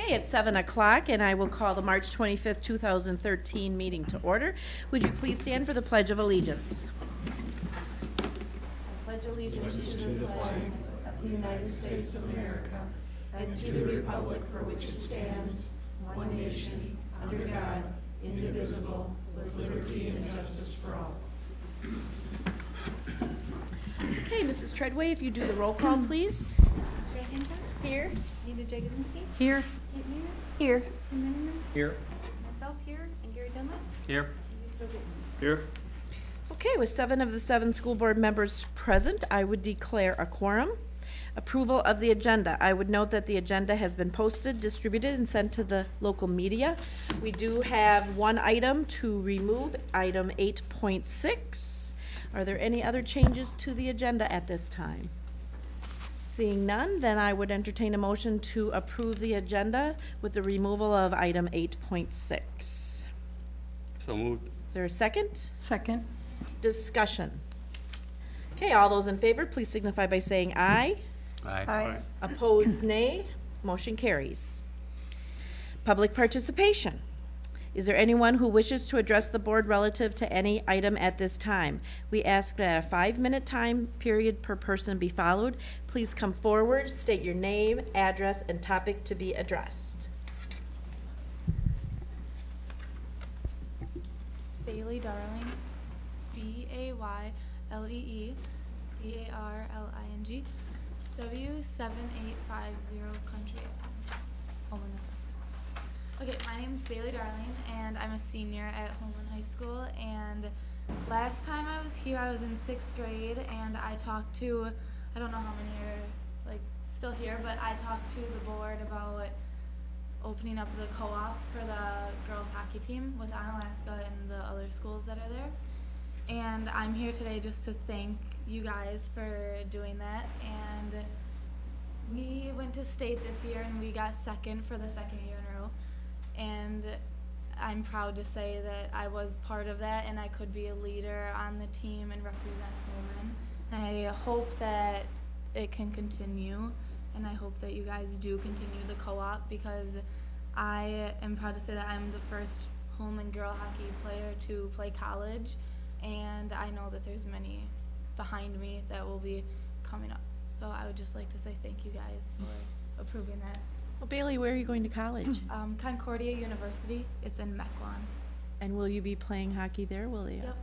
Okay, it's seven o'clock, and I will call the March twenty-fifth, two thousand thirteen meeting to order. Would you please stand for the Pledge of Allegiance? I pledge allegiance to the flag of the United States of America and to the republic for which it stands, one nation, under God, indivisible, with liberty and justice for all. Okay, Mrs. Treadway, if you do the roll call, please. Here. Nita Jagodzinski, Here. Kate Weaver, Here. Here. myself here, and Gary Dunlap, Here. and Joe Gittens. Here. Okay, with seven of the seven school board members present, I would declare a quorum. Approval of the agenda. I would note that the agenda has been posted, distributed, and sent to the local media. We do have one item to remove, item eight point six. Are there any other changes to the agenda at this time? Seeing none, then I would entertain a motion to approve the agenda with the removal of item eight point six. So moved. Is there a second? Second. Discussion. Okay, all those in favor, please signify by saying aye. Aye. Opposed, nay. Motion carries. Public participation. Is there anyone who wishes to address the board relative to any item at this time? We ask that a five-minute time period per person be followed. Please come forward, state your name, address, and topic to be addressed. Baylee Darling, B A Y L E E D A R L I N G, W seven eight five zero Country Ave, Holmen, Wisconsin. Okay, my name is Baylee Darling, and I'm a senior at Holmen High School. And last time I was here, I was in sixth grade, and I talked to, I don't know how many are like still here, but I talked to the board about opening up the co-op for the girls hockey team with Onalaska and the other schools that are there. And I'm here today just to thank you guys for doing that. And we went to state this year and we got second for the second year in a row. And I'm proud to say that I was part of that and I could be a leader on the team and represent Holmen. And I hope that it can continue and I hope that you guys do continue the co-op because I am proud to say that I'm the first Holmen girl hockey player to play college and I know that there's many behind me that will be coming up. So I would just like to say thank you guys for approving that. Well, Baylee, where are you going to college? Um, Concordia University, it's in Mequon. And will you be playing hockey there, will you? Yep.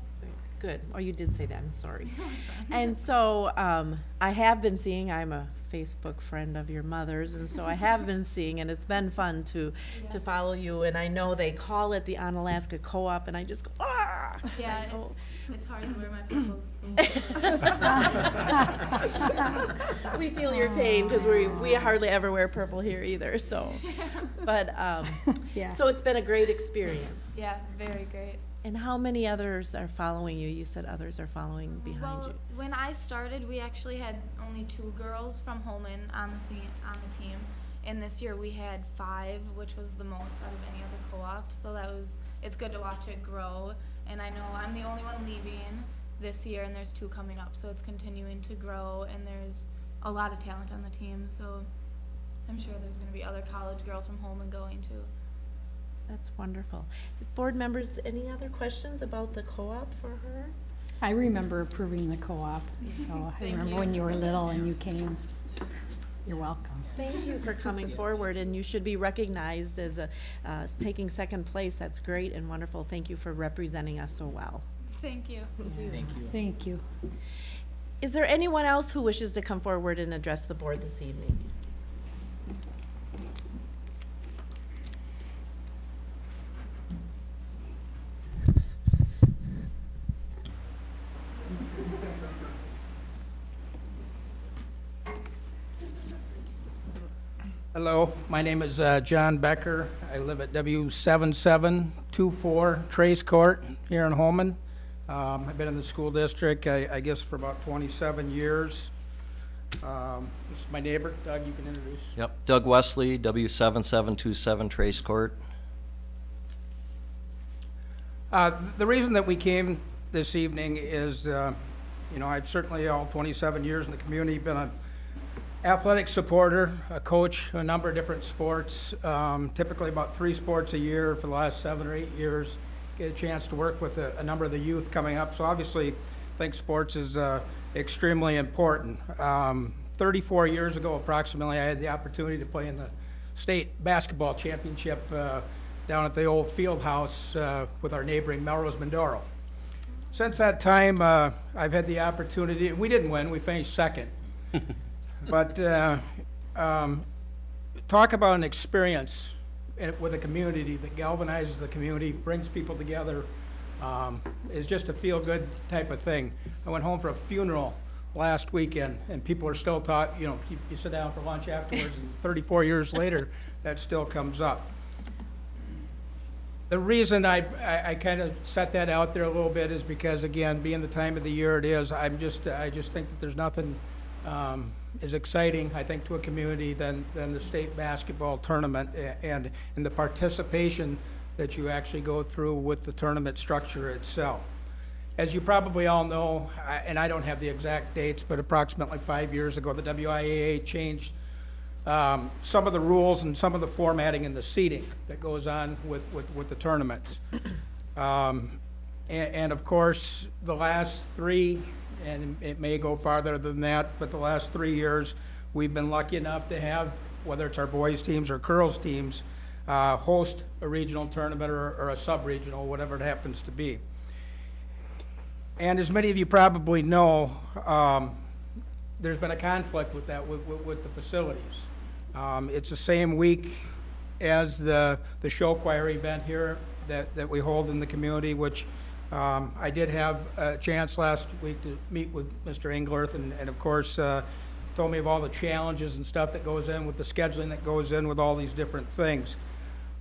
Good. Oh, you did say that, I'm sorry. And so, um, I have been seeing, I'm a Facebook friend of your mother's, and so I have been seeing, and it's been fun to, to follow you, and I know they call it the Onalaska Co-op, and I just go, ah! Yeah, I know. it's, it's hard to wear my purple to school. We feel your pain, because we, we hardly ever wear purple here either, so. But, um, Yeah. so it's been a great experience. yeah, very great. And how many others are following you? You said others are following behind well, you. when I started, we actually had only two girls from Holmen on the se- on the team, and this year we had five, which was the most out of any other co-op. So that was it's good to watch it grow. And I know I'm the only one leaving this year, and there's two coming up, so it's continuing to grow. And there's a lot of talent on the team, so I'm sure there's going to be other college girls from Holmen going too. That's wonderful. Board members, any other questions about the co-op for her? I remember approving the co-op, so I remember you. when you were little and you came. You're welcome. Thank you for coming forward, and you should be recognized as a, uh, taking second place. That's great and wonderful. Thank you for representing us so well. Thank you. Yeah. Thank you. Thank you. Is there anyone else who wishes to come forward and address the board this evening? Hello, my name is uh, John Becker. I live at W7724 Trace Court here in Holmen. Um, I've been in the school district, I I guess, for about 27 years. Um, This is my neighbor, Doug, you can introduce. Yep, Doug Wesley, W seven seven two seven Trace Court. Uh, The reason that we came this evening is, uh, you know, I've certainly, all 27 years in the community, been a athletic supporter, a coach, a number of different sports, um, typically about three sports a year for the last seven or eight years. Get a chance to work with a, a number of the youth coming up. So obviously, I think sports is uh, extremely important. Um, 34 years ago, approximately, I had the opportunity to play in the state basketball championship uh, down at the old field house uh, with our neighboring Melrose Mindoro. Since that time, uh, I've had the opportunity, we didn't win, we finished second. But uh, um, talk about an experience in- with a community that galvanizes the community, brings people together, um, is just a feel-good type of thing. I went home for a funeral last weekend, and people are still taught, you know, you you sit down for lunch afterwards, and 34 years later, that still comes up. The reason I, I, I kind of set that out there a little bit is because, again, being the time of the year it is, I'm just, I just think that there's nothing, um, as exciting, I think, to a community than, than the state basketball tournament and, and the participation that you actually go through with the tournament structure itself. As you probably all know, I- and I don't have the exact dates, but approximately five years ago, the WIAA changed um, some of the rules and some of the formatting and the seating that goes on with, with, with the tournaments. Um, and, and of course, the last three, and it may go farther than that, but the last three years, we've been lucky enough to have, whether it's our boys' teams or girls' teams, uh, host a regional tournament or, or a sub-regional, whatever it happens to be. And as many of you probably know, um, there's been a conflict with that, with, with, with the facilities. Um, it's the same week as the, the show choir event here that, that we hold in the community, which, um, I did have a chance last week to meet with Mr. Englerth and, and of course, uh, told me of all the challenges and stuff that goes in with the scheduling that goes in with all these different things.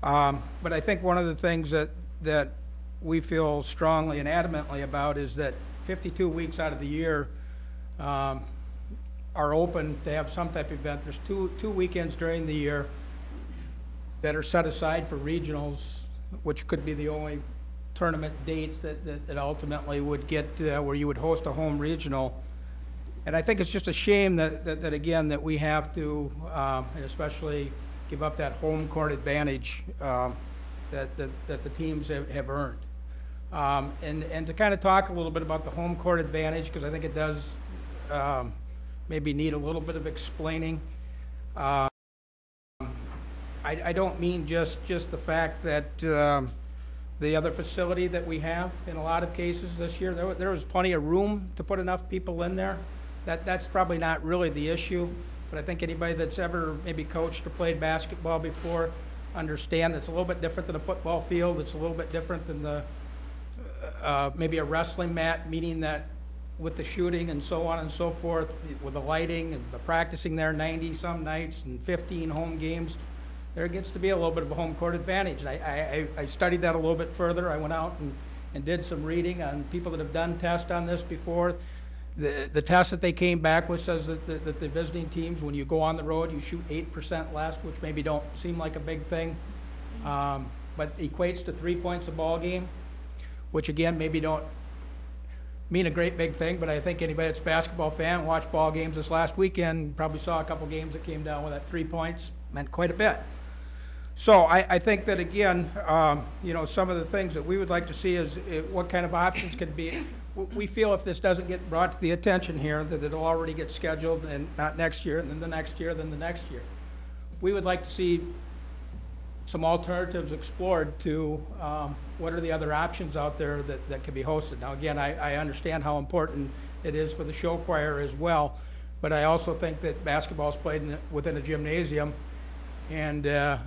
Um, But I think one of the things that, that we feel strongly and adamantly about is that 52 weeks out of the year um, are open to have some type of event. There's two, two weekends during the year that are set aside for regionals, which could be the only tournament dates that, that that ultimately would get, uh, where you would host a home regional. And I think it's just a shame that, that, that again, that we have to, um, and especially give up that home court advantage, um, that, that, that the teams have, have earned. Um, and, and to kind of talk a little bit about the home court advantage, because I think it does, um, maybe need a little bit of explaining. Um, I, I don't mean just, just the fact that, um, the other facility that we have in a lot of cases this year, there, there was plenty of room to put enough people in there. That, that's probably not really the issue, but I think anybody that's ever maybe coached or played basketball before understand it's a little bit different than a football field, it's a little bit different than the, uh, maybe a wrestling mat, meaning that with the shooting and so on and so forth, with the lighting and the practicing there ninety-some nights and fifteen home games, there gets to be a little bit of a home court advantage. And I, I, I studied that a little bit further. I went out and, and did some reading on people that have done tests on this before. The, the test that they came back with says that, the- that the visiting teams, when you go on the road, you shoot eight percent less, which maybe don't seem like a big thing. Um, but equates to three points a ball game, which again, maybe don't mean a great big thing, but I think anybody that's a basketball fan, watched ball games this last weekend, probably saw a couple games that came down with that three points, meant quite a bit. So I, I think that again, um, you know, some of the things that we would like to see is uh, what kind of options could be. We feel if this doesn't get brought to the attention here, that it'll already get scheduled and not next year, and then the next year, then the next year. We would like to see some alternatives explored to um, what are the other options out there that, that can be hosted. Now, again, I, I understand how important it is for the show choir as well, but I also think that basketball is played in, the- within a gymnasium, and uh,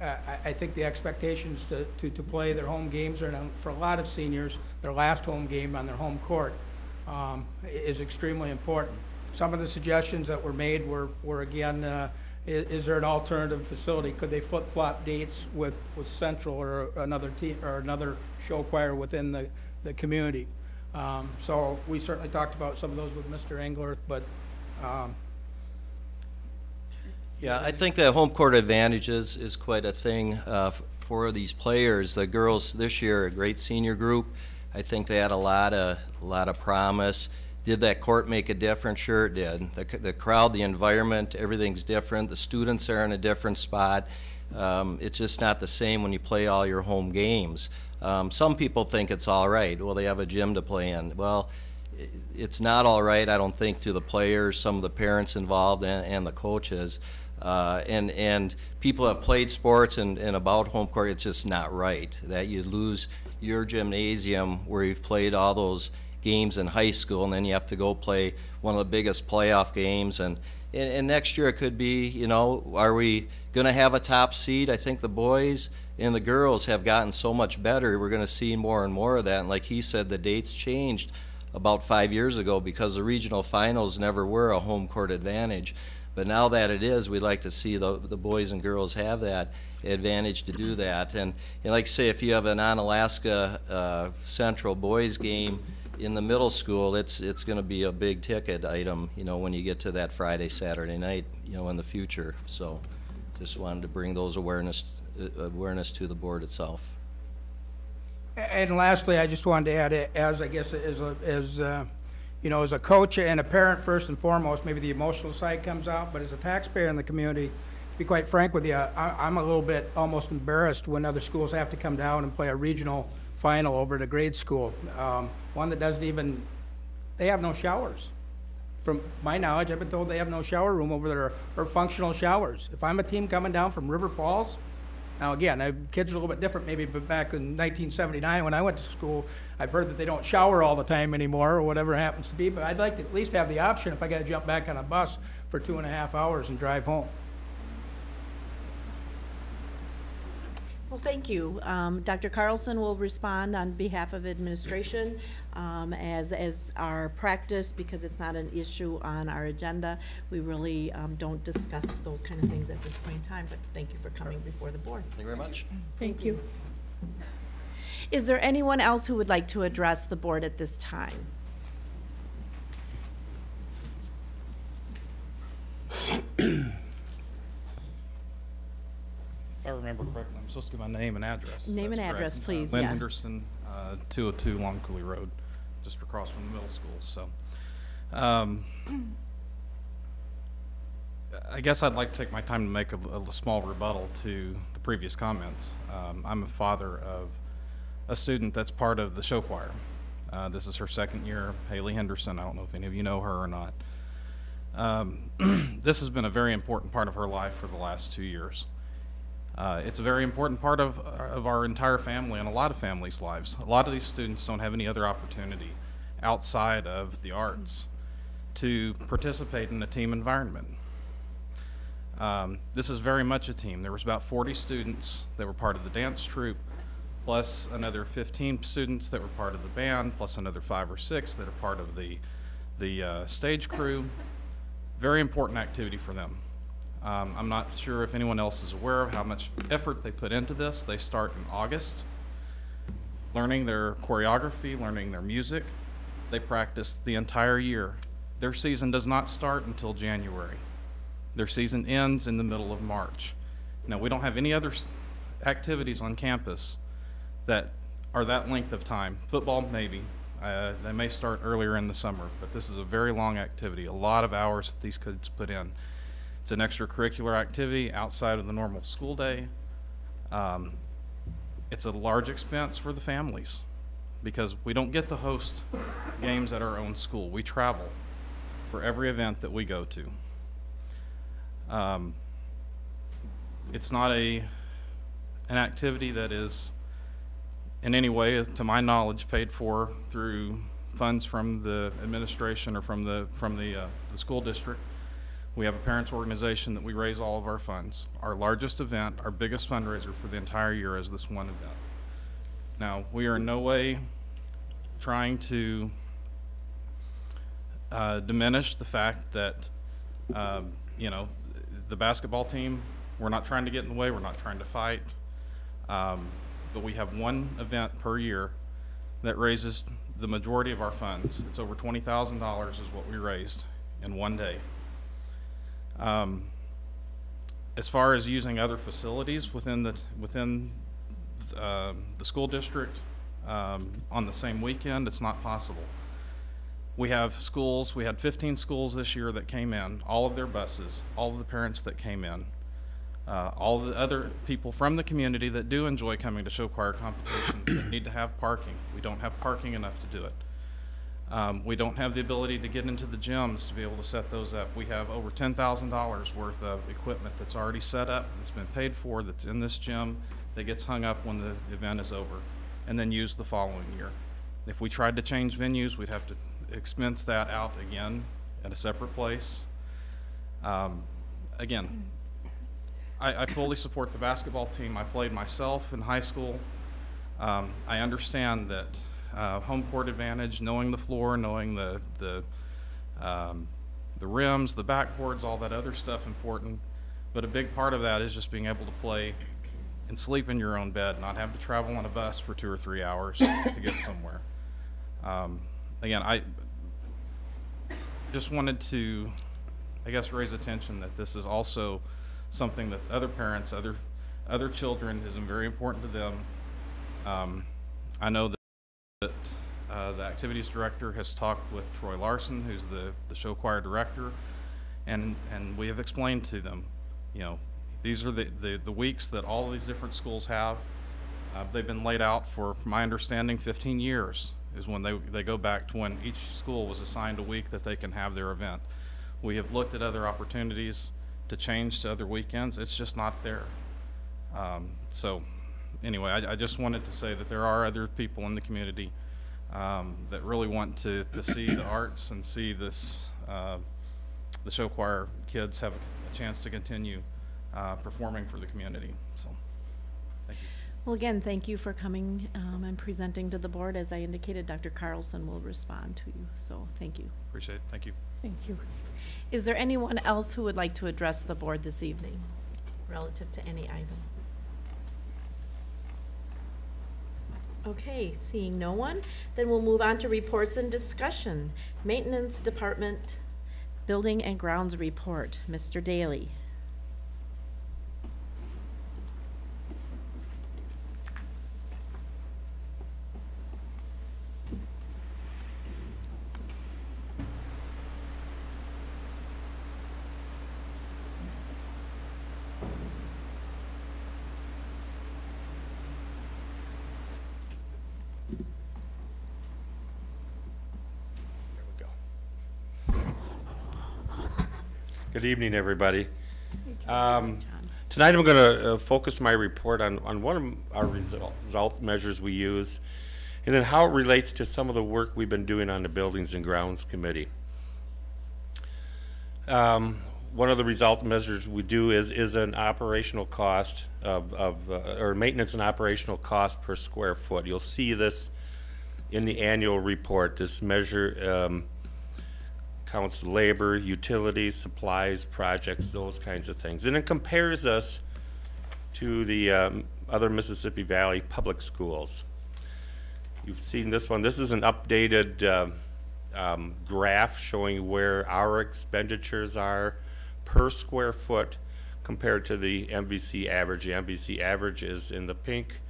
I, I think the expectations to, to, to play their home games are, for a lot of seniors, their last home game on their home court um, is extremely important. Some of the suggestions that were made were, were again, uh, i- is there an alternative facility? Could they flip-flop dates with, with Central or another team, or another show choir within the, the community? Um, So we certainly talked about some of those with Mr. Engler, but um, Yeah, I think that home court advantage is, is quite a thing uh, for these players. The girls this year, a great senior group. I think they had a lot of, a lot of promise. Did that court make a difference? Sure it did. The, the crowd, the environment, everything's different. The students are in a different spot. Um, it's just not the same when you play all your home games. Um, some people think it's all right. Well, they have a gym to play in. Well, it's not all right, I don't think, to the players, some of the parents involved, and, and the coaches. Uh, and, and people have played sports and, and about home court, it's just not right. That you lose your gymnasium where you've played all those games in high school, and then you have to go play one of the biggest playoff games. And, and, and next year it could be, you know, are we going to have a top seed? I think the boys and the girls have gotten so much better. We're going to see more and more of that. And like he said, the dates changed about five years ago because the regional finals never were a home court advantage. But now that it is, we'd like to see the, the boys and girls have that advantage to do that. And, and like I say, if you have an Onalaska uh, Central boys game in the middle school, it's, it's going to be a big ticket item, you know, when you get to that Friday, Saturday night, you know, in the future. So just wanted to bring those awareness, uh, awareness to the board itself. And lastly, I just wanted to add, as I guess, as, a- as, uh, you know, as a coach and a parent, first and foremost, maybe the emotional side comes out, but as a taxpayer in the community, to be quite frank with you, I, I'm a little bit almost embarrassed when other schools have to come down and play a regional final over at a grade school. Um, One that doesn't even, they have no showers. From my knowledge, I've been told they have no shower room over there, or functional showers. If I'm a team coming down from River Falls, now, again, uh, kids are a little bit different maybe, but back in 1979, when I went to school, I've heard that they don't shower all the time anymore, or whatever happens to be, but I'd like to at least have the option if I gotta jump back on a bus for two and a half hours and drive home. Well, thank you. Um, Dr. Carlson will respond on behalf of administration, um, as, as our practice, because it's not an issue on our agenda. We really, um, don't discuss those kind of things at this point in time, but thank you for coming before the board. Thank you very much. Thank you. Is there anyone else who would like to address the board at this time? I remember correctly, I'm supposed to give my name and address. Name and correct. address, Uh, please, Lynn yes. Henderson, uh, 202 Long Coulee Road, just across from the middle school, so. um, I guess I'd like to take my time to make a, a small rebuttal to the previous comments. Um, I'm a father of a student that's part of the show choir. Uh, This is her second year, Haley Henderson. I don't know if any of you know her or not. Um, This has been a very important part of her life for the last two years. Uh, it's a very important part of, of our entire family and a lot of families' lives. A lot of these students don't have any other opportunity outside of the arts to participate in a team environment. Um, this is very much a team. There was about 40 students that were part of the dance troupe, plus another 15 students that were part of the band, plus another five or six that are part of the, the uh, stage crew. Very important activity for them. Um, I'm not sure if anyone else is aware of how much effort they put into this. They start in August, learning their choreography, learning their music. They practice the entire year. Their season does not start until January. Their season ends in the middle of March. Now, we don't have any other activities on campus that are that length of time. Football, maybe. Uh, they may start earlier in the summer, but this is a very long activity, a lot of hours that these kids put in. It's an extracurricular activity outside of the normal school day. Um, it's a large expense for the families because we don't get to host games at our own school. We travel for every event that we go to. Um, it's not a an activity that is in any way, to my knowledge, paid for through funds from the administration or from the from the uh, the school district. We have a parents organization that we raise all of our funds. Our largest event, our biggest fundraiser for the entire year is this one event. Now, we are in no way trying to uh, diminish the fact that, um, you know, the basketball team, we're not trying to get in the way, we're not trying to fight. Um, but we have one event per year that raises the majority of our funds. It's over twenty thousand dollars is what we raised in one day. Um, as far as using other facilities within the, within, uh, the school district, um, on the same weekend, it's not possible. We have schools, we had 15 schools this year that came in, all of their buses, all of the parents that came in, uh, all the other people from the community that do enjoy coming to show choir competitions that need to have parking. We don't have parking enough to do it. Um, we don't have the ability to get into the gyms to be able to set those up. We have over ten thousand dollars worth of equipment that's already set up, that's been paid for, that's in this gym, that gets hung up when the event is over, and then used the following year. If we tried to change venues, we'd have to expense that out again at a separate place. Um, again, I, I fully support the basketball team. I played myself in high school. Um, I understand that uh, home court advantage, knowing the floor, knowing the the um, the rims, the backboards, all that other stuff important. But a big part of that is just being able to play and sleep in your own bed, not have to travel on a bus for two or three hours to get somewhere. Um, again, I just wanted to, I guess, raise attention that this is also something that other parents, other other children, is very important to them. Um, I know that that uh, the activities director has talked with Troy Larson, who's the, the show choir director, and, and we have explained to them, you know, these are the, the, the weeks that all these different schools have. Uh, they've been laid out for, from my understanding, 15 years is when they, they go back to when each school was assigned a week that they can have their event. We have looked at other opportunities to change to other weekends. It's just not there. Um, so anyway, I, I just wanted to say that there are other people in the community um, that really want to, to see the arts and see this, uh, the show choir kids have a chance to continue uh, performing for the community. So, thank you. Well, again, thank you for coming um, and presenting to the board. As I indicated, Dr. Carlson will respond to you, so thank you. Appreciate it. Thank you. Thank you. Is there anyone else who would like to address the board this evening relative to any item? Okay, seeing no one, then we'll move on to reports and discussion. Maintenance Department Building and Grounds Report, Mr. Daly. Good evening, everybody. Um, Tonight, I'm going to focus my report on, on one of our result, result measures we use, and then how it relates to some of the work we've been doing on the Buildings and Grounds Committee. Um, One of the result measures we do is, is an operational cost of, of, uh, or maintenance and operational cost per square foot. You'll see this in the annual report. This measure um, counts labor, utilities, supplies, projects, those kinds of things. And it compares us to the um, other Mississippi Valley public schools. You've seen this one. This is an updated um, um, graph showing where our expenditures are per square foot compared to the MVC average. The MVC average is in the pink.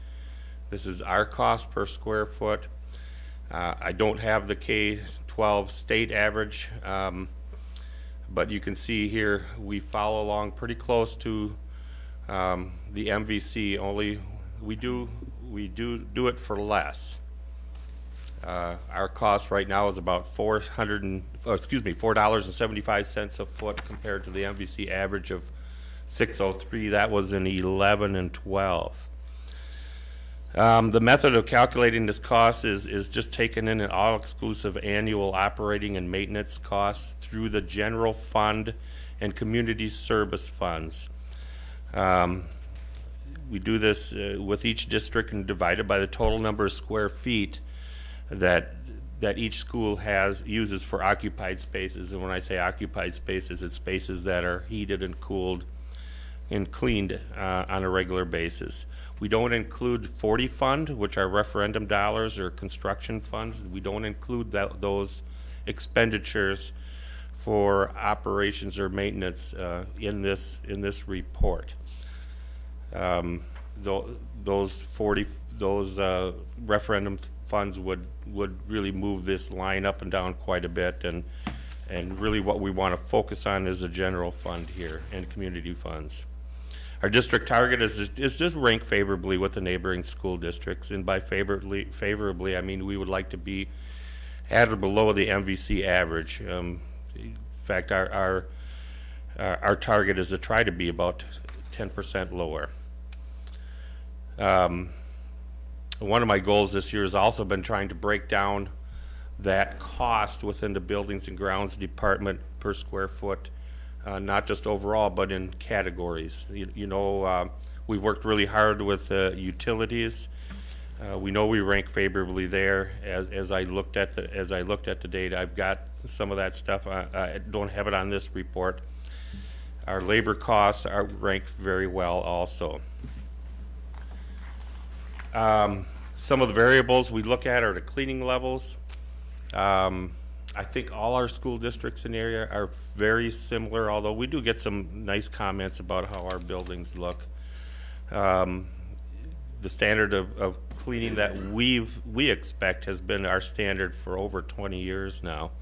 This is our cost per square foot. Uh, I don't have the K-12 state average, um, but you can see here, we follow along pretty close to um, the MVC, only we do, we do, do it for less. Uh, Our cost right now is about four hundred and, oh, excuse me, four dollars and seventy-five cents a foot compared to the MVC average of six oh three. That was in eleven and twelve. Um, the method of calculating this cost is, is just taking in an all-exclusive annual operating and maintenance costs through the general fund and community service funds. Um, we do this uh, with each district and divided by the total number of square feet that, that each school has, uses for occupied spaces. And when I say occupied spaces, it's spaces that are heated and cooled and cleaned uh, on a regular basis. We don't include 40 fund, which are referendum dollars or construction funds. We don't include that, those expenditures for operations or maintenance uh, in this in this report. Um, tho- those forty, those, uh, referendum funds would, would really move this line up and down quite a bit, and, and really what we want to focus on is the general fund here and community funds. Our district target is, is just rank favorably with the neighboring school districts, and by favorably, favorably, I mean we would like to be at or below the MVC average. Um, in fact, our, our, our our target is to try to be about ten percent lower. Um, one of my goals this year has also been trying to break down that cost within the buildings and grounds department per square foot, uh, not just overall, but in categories. You, you know, uh, we worked really hard with uh, utilities. Uh, we know we rank favorably there. As, as I looked at the as I looked at the data, I've got some of that stuff. I, I don't have it on this report. Our labor costs are ranked very well also. Um, some of the variables we look at are the cleaning levels. Um, I think all our school districts in the area are very similar, although we do get some nice comments about how our buildings look. Um, the standard of, of cleaning that we've, we expect has been our standard for over twenty years now.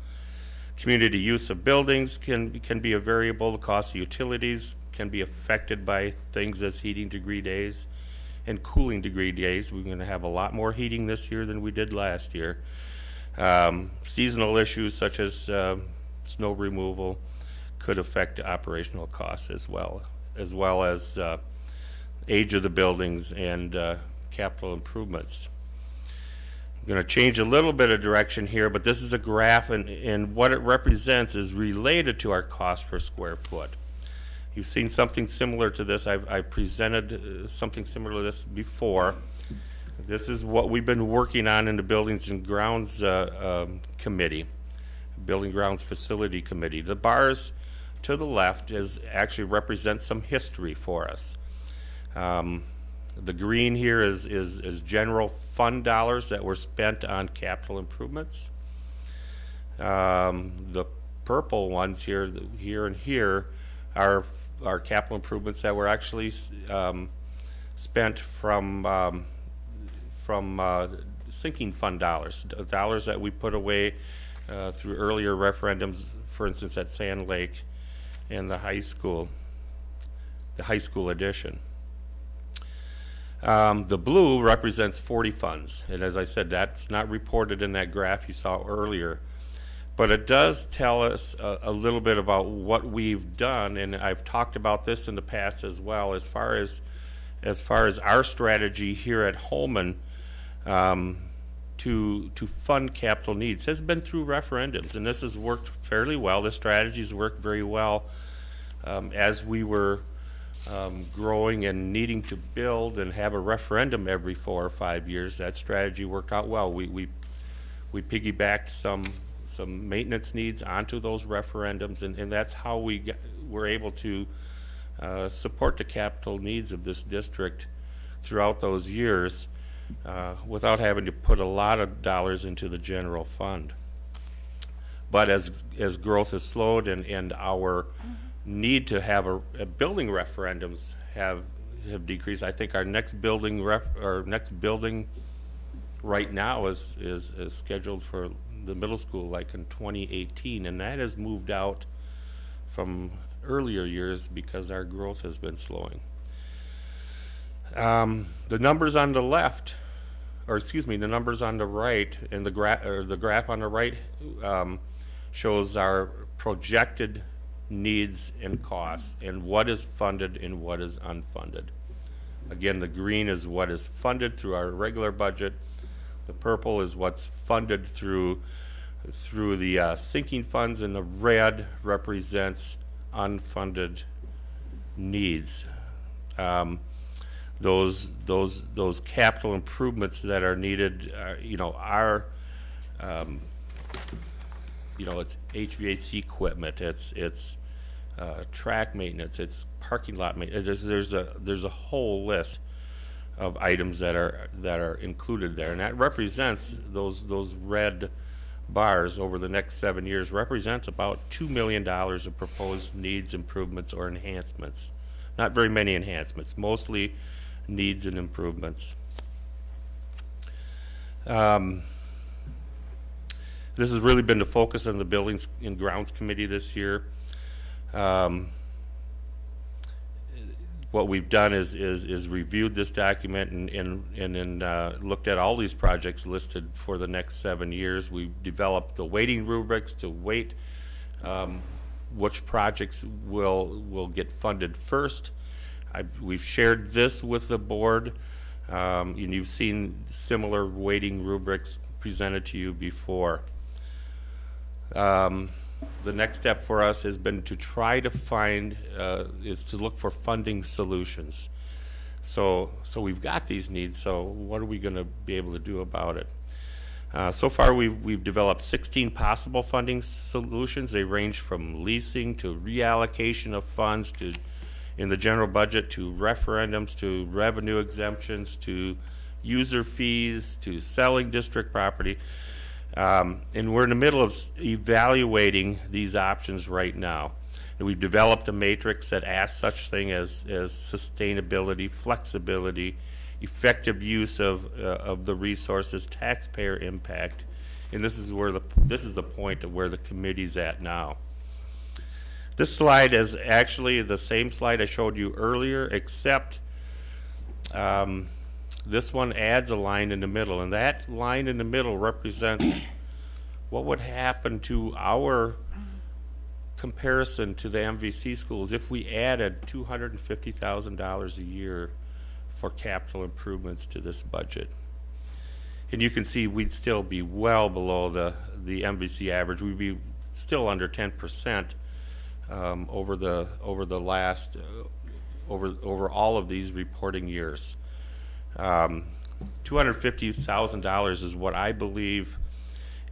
Community use of buildings can, can be a variable, the cost of utilities can be affected by things as heating degree days and cooling degree days. We're gonna have a lot more heating this year than we did last year. Um, seasonal issues such as, um snow removal could affect operational costs as well, as well as, uh, age of the buildings and, uh, capital improvements. I'm gonna change a little bit of direction here, but this is a graph and, and what it represents is related to our cost per square foot. You've seen something similar to this. I've, I presented uh, something similar to this before. This is what we've been working on in the Buildings and Grounds, uh, um, Committee, Building Grounds Facility Committee. The bars to the left is, actually represent some history for us. Um, the green here is, is, is general fund dollars that were spent on capital improvements. Um, the purple ones here, here and here are, are capital improvements that were actually, um, spent from, um, from, uh, sinking fund dollars, dollars that we put away, uh, through earlier referendums, for instance, at Sand Lake and the high school, the high school edition. Um, the blue represents 40 funds, and as I said, that's not reported in that graph you saw earlier. But it does tell us a, a little bit about what we've done, and I've talked about this in the past as well, as far as, as far as our strategy here at Holmen, um, to, to fund capital needs has been through referendums, and this has worked fairly well. This strategy's worked very well. Um, as we were, um, growing and needing to build and have a referendum every four or five years, that strategy worked out well. We, we, we piggybacked some, some maintenance needs onto those referendums, and, and that's how we got, were able to, uh, support the capital needs of this district throughout those years, uh, without having to put a lot of dollars into the general fund. But as, as growth has slowed and, and our need to have a, a building referendums have, have decreased, I think our next building ref, our next building right now is, is, is scheduled for the middle school like in twenty eighteen, and that has moved out from earlier years because our growth has been slowing. Um, the numbers on the left, or excuse me, the numbers on the right, and the gra, or the graph on the right, um, shows our projected needs and costs, and what is funded and what is unfunded. Again, the green is what is funded through our regular budget. The purple is what's funded through, through the uh, sinking funds, and the red represents unfunded needs. Um, those, those, those capital improvements that are needed, uh, you know, are, um, you know, it's HVAC equipment, it's, it's, uh, track maintenance, it's parking lot maintenance, there's, there's a, there's a whole list of items that are, that are included there, and that represents, those, those red bars over the next seven years represents about two million dollars of proposed needs, improvements, or enhancements. Not very many enhancements, mostly needs and improvements. Um, This has really been the focus of the Buildings and Grounds Committee this year. Um, what we've done is, is, is reviewed this document and, and, and uh, looked at all these projects listed for the next seven years. We developed the weighting rubrics to weight, um, which projects will, will get funded first. I, we've shared this with the board, um, and you've seen similar weighting rubrics presented to you before. Um, the next step for us has been to try to find, uh, is to look for funding solutions. So, so we've got these needs, so what are we gonna be able to do about it? Uh, so far, we've, we've developed sixteen possible funding solutions. They range from leasing to reallocation of funds to, in the general budget, to referendums, to revenue exemptions, to user fees, to selling district property. Um, and we're in the middle of evaluating these options right now. And we've developed a matrix that asks such thing as, as sustainability, flexibility, effective use of, uh, of the resources, taxpayer impact. And this is where the, this is the point of where the committee's at now. This slide is actually the same slide I showed you earlier, except um, this one adds a line in the middle, and that line in the middle represents what would happen to our comparison to the MVC schools if we added two hundred and fifty thousand dollars a year for capital improvements to this budget. And you can see we'd still be well below the, the MVC average. We'd be still under ten percent um, over the, over the last, uh, over, over all of these reporting years. Um, $250,000 is what I believe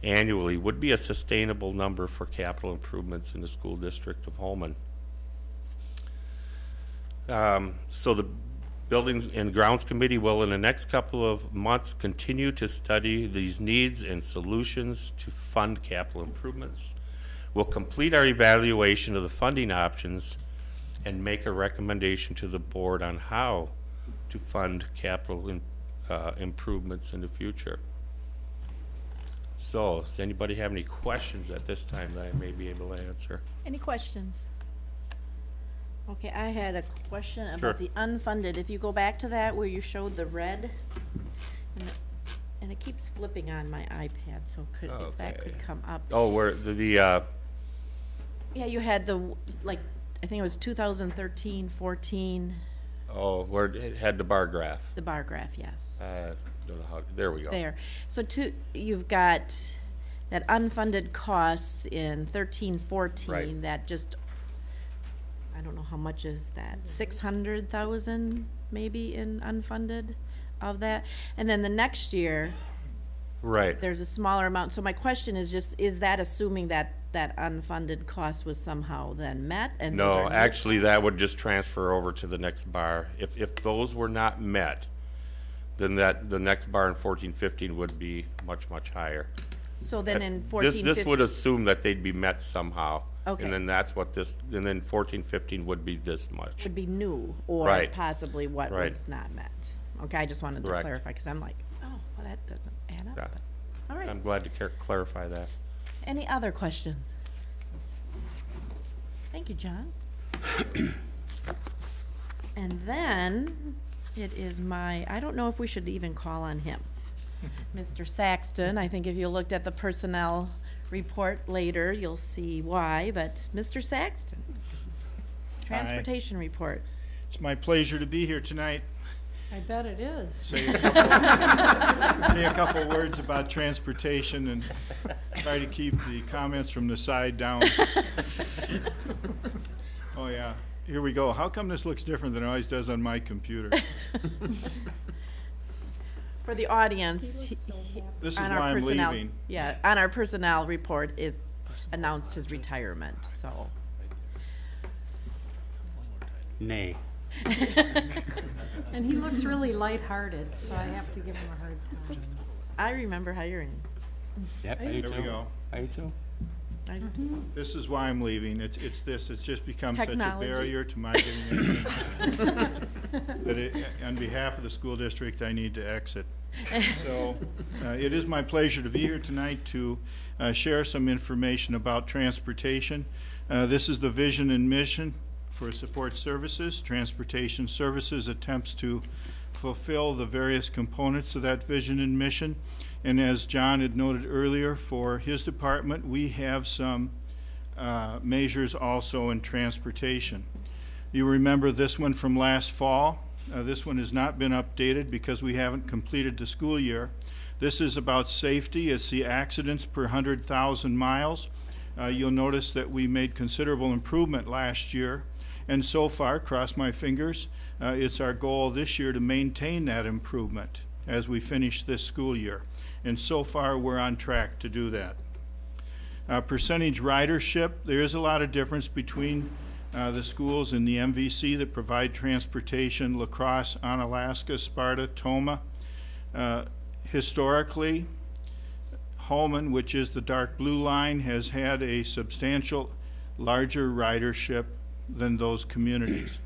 annually would be a sustainable number for capital improvements in the school district of Holmen. Um, So the Buildings and Grounds Committee will, in the next couple of months, continue to study these needs and solutions to fund capital improvements. We'll complete our evaluation of the funding options and make a recommendation to the board on how to fund capital in- uh, improvements in the future. So, does anybody have any questions at this time that I may be able to answer? Any questions? Okay, I had a question Sure. about the unfunded. If you go back to that where you showed the red, and it- and it keeps flipping on my iPad, so could, if that could come up. Oh, where, the, the, uh, Yeah, you had the, like, I think it was 2013, 14, oh, where it had the bar graph. the bar graph, yes. Uh, don't know how, there we go. There. So two, you've got that unfunded costs in thirteen, fourteen, Right. that just, I don't know how much is that, six hundred thousand maybe in unfunded of that? And then the next year, Right. there's a smaller amount. So my question is just, is that assuming that that unfunded cost was somehow then met and? those No, are actually, that would just transfer over to the next bar. If, if those were not met, then that, the next bar in fourteen, fifteen would be much, much higher. So then uh, in This, fourteen, this would assume that they'd be met somehow. Okay. And then that's what this, and then fourteen, fifteen would be this much. would be new or Right. possibly what Right. was not met. Okay, I just wanted to Correct. clarify, because I'm like, oh, well, that doesn't add up. Yeah. but- All right. I'm glad to clar- clarify that. Any other questions? Thank you, John. And then it is my, I don't know if we should even call on him. Mr. Saxton, I think if you looked at the personnel report later, you'll see why, but Mr. Saxton. Transportation report. It's my pleasure to be here tonight. I bet it is. Say a couple, say a couple words about transportation and try to keep the comments from the side down. Oh, yeah. Here we go. How come this looks different than it always does on my computer? For the audience, he- he- This is on why our I'm personnel, leaving. yeah, on our personnel report, it announced his retirement, so. Nay. And he looks really lighthearted, so I have to give him a hard time. I remember hiring. Yep, I do There we too. go. I do too. I- This is why I'm leaving. It's, it's this, it's just become such a Technology. barrier to my getting anything. that it, on behalf of the school district, I need to exit. So uh, it is my pleasure to be here tonight to uh, share some information about transportation. Uh, This is the vision and mission for support services. Transportation Services attempts to fulfill the various components of that vision and mission. And as John had noted earlier, for his department, we have some uh, measures also in transportation. You remember this one from last fall. Uh, This one has not been updated because we haven't completed the school year. This is about safety. It's the accidents per 100,000 miles. Uh, You'll notice that we made considerable improvement last year. And so far, cross my fingers, uh, it's our goal this year to maintain that improvement as we finish this school year. And so far, we're on track to do that. Uh, Percentage ridership, there is a lot of difference between uh, the schools in the MVC that provide transportation, La Crosse, Onalaska, Sparta, Tomah. Uh, Historically, Holmen, which is the dark blue line, has had a substantial larger ridership than those communities.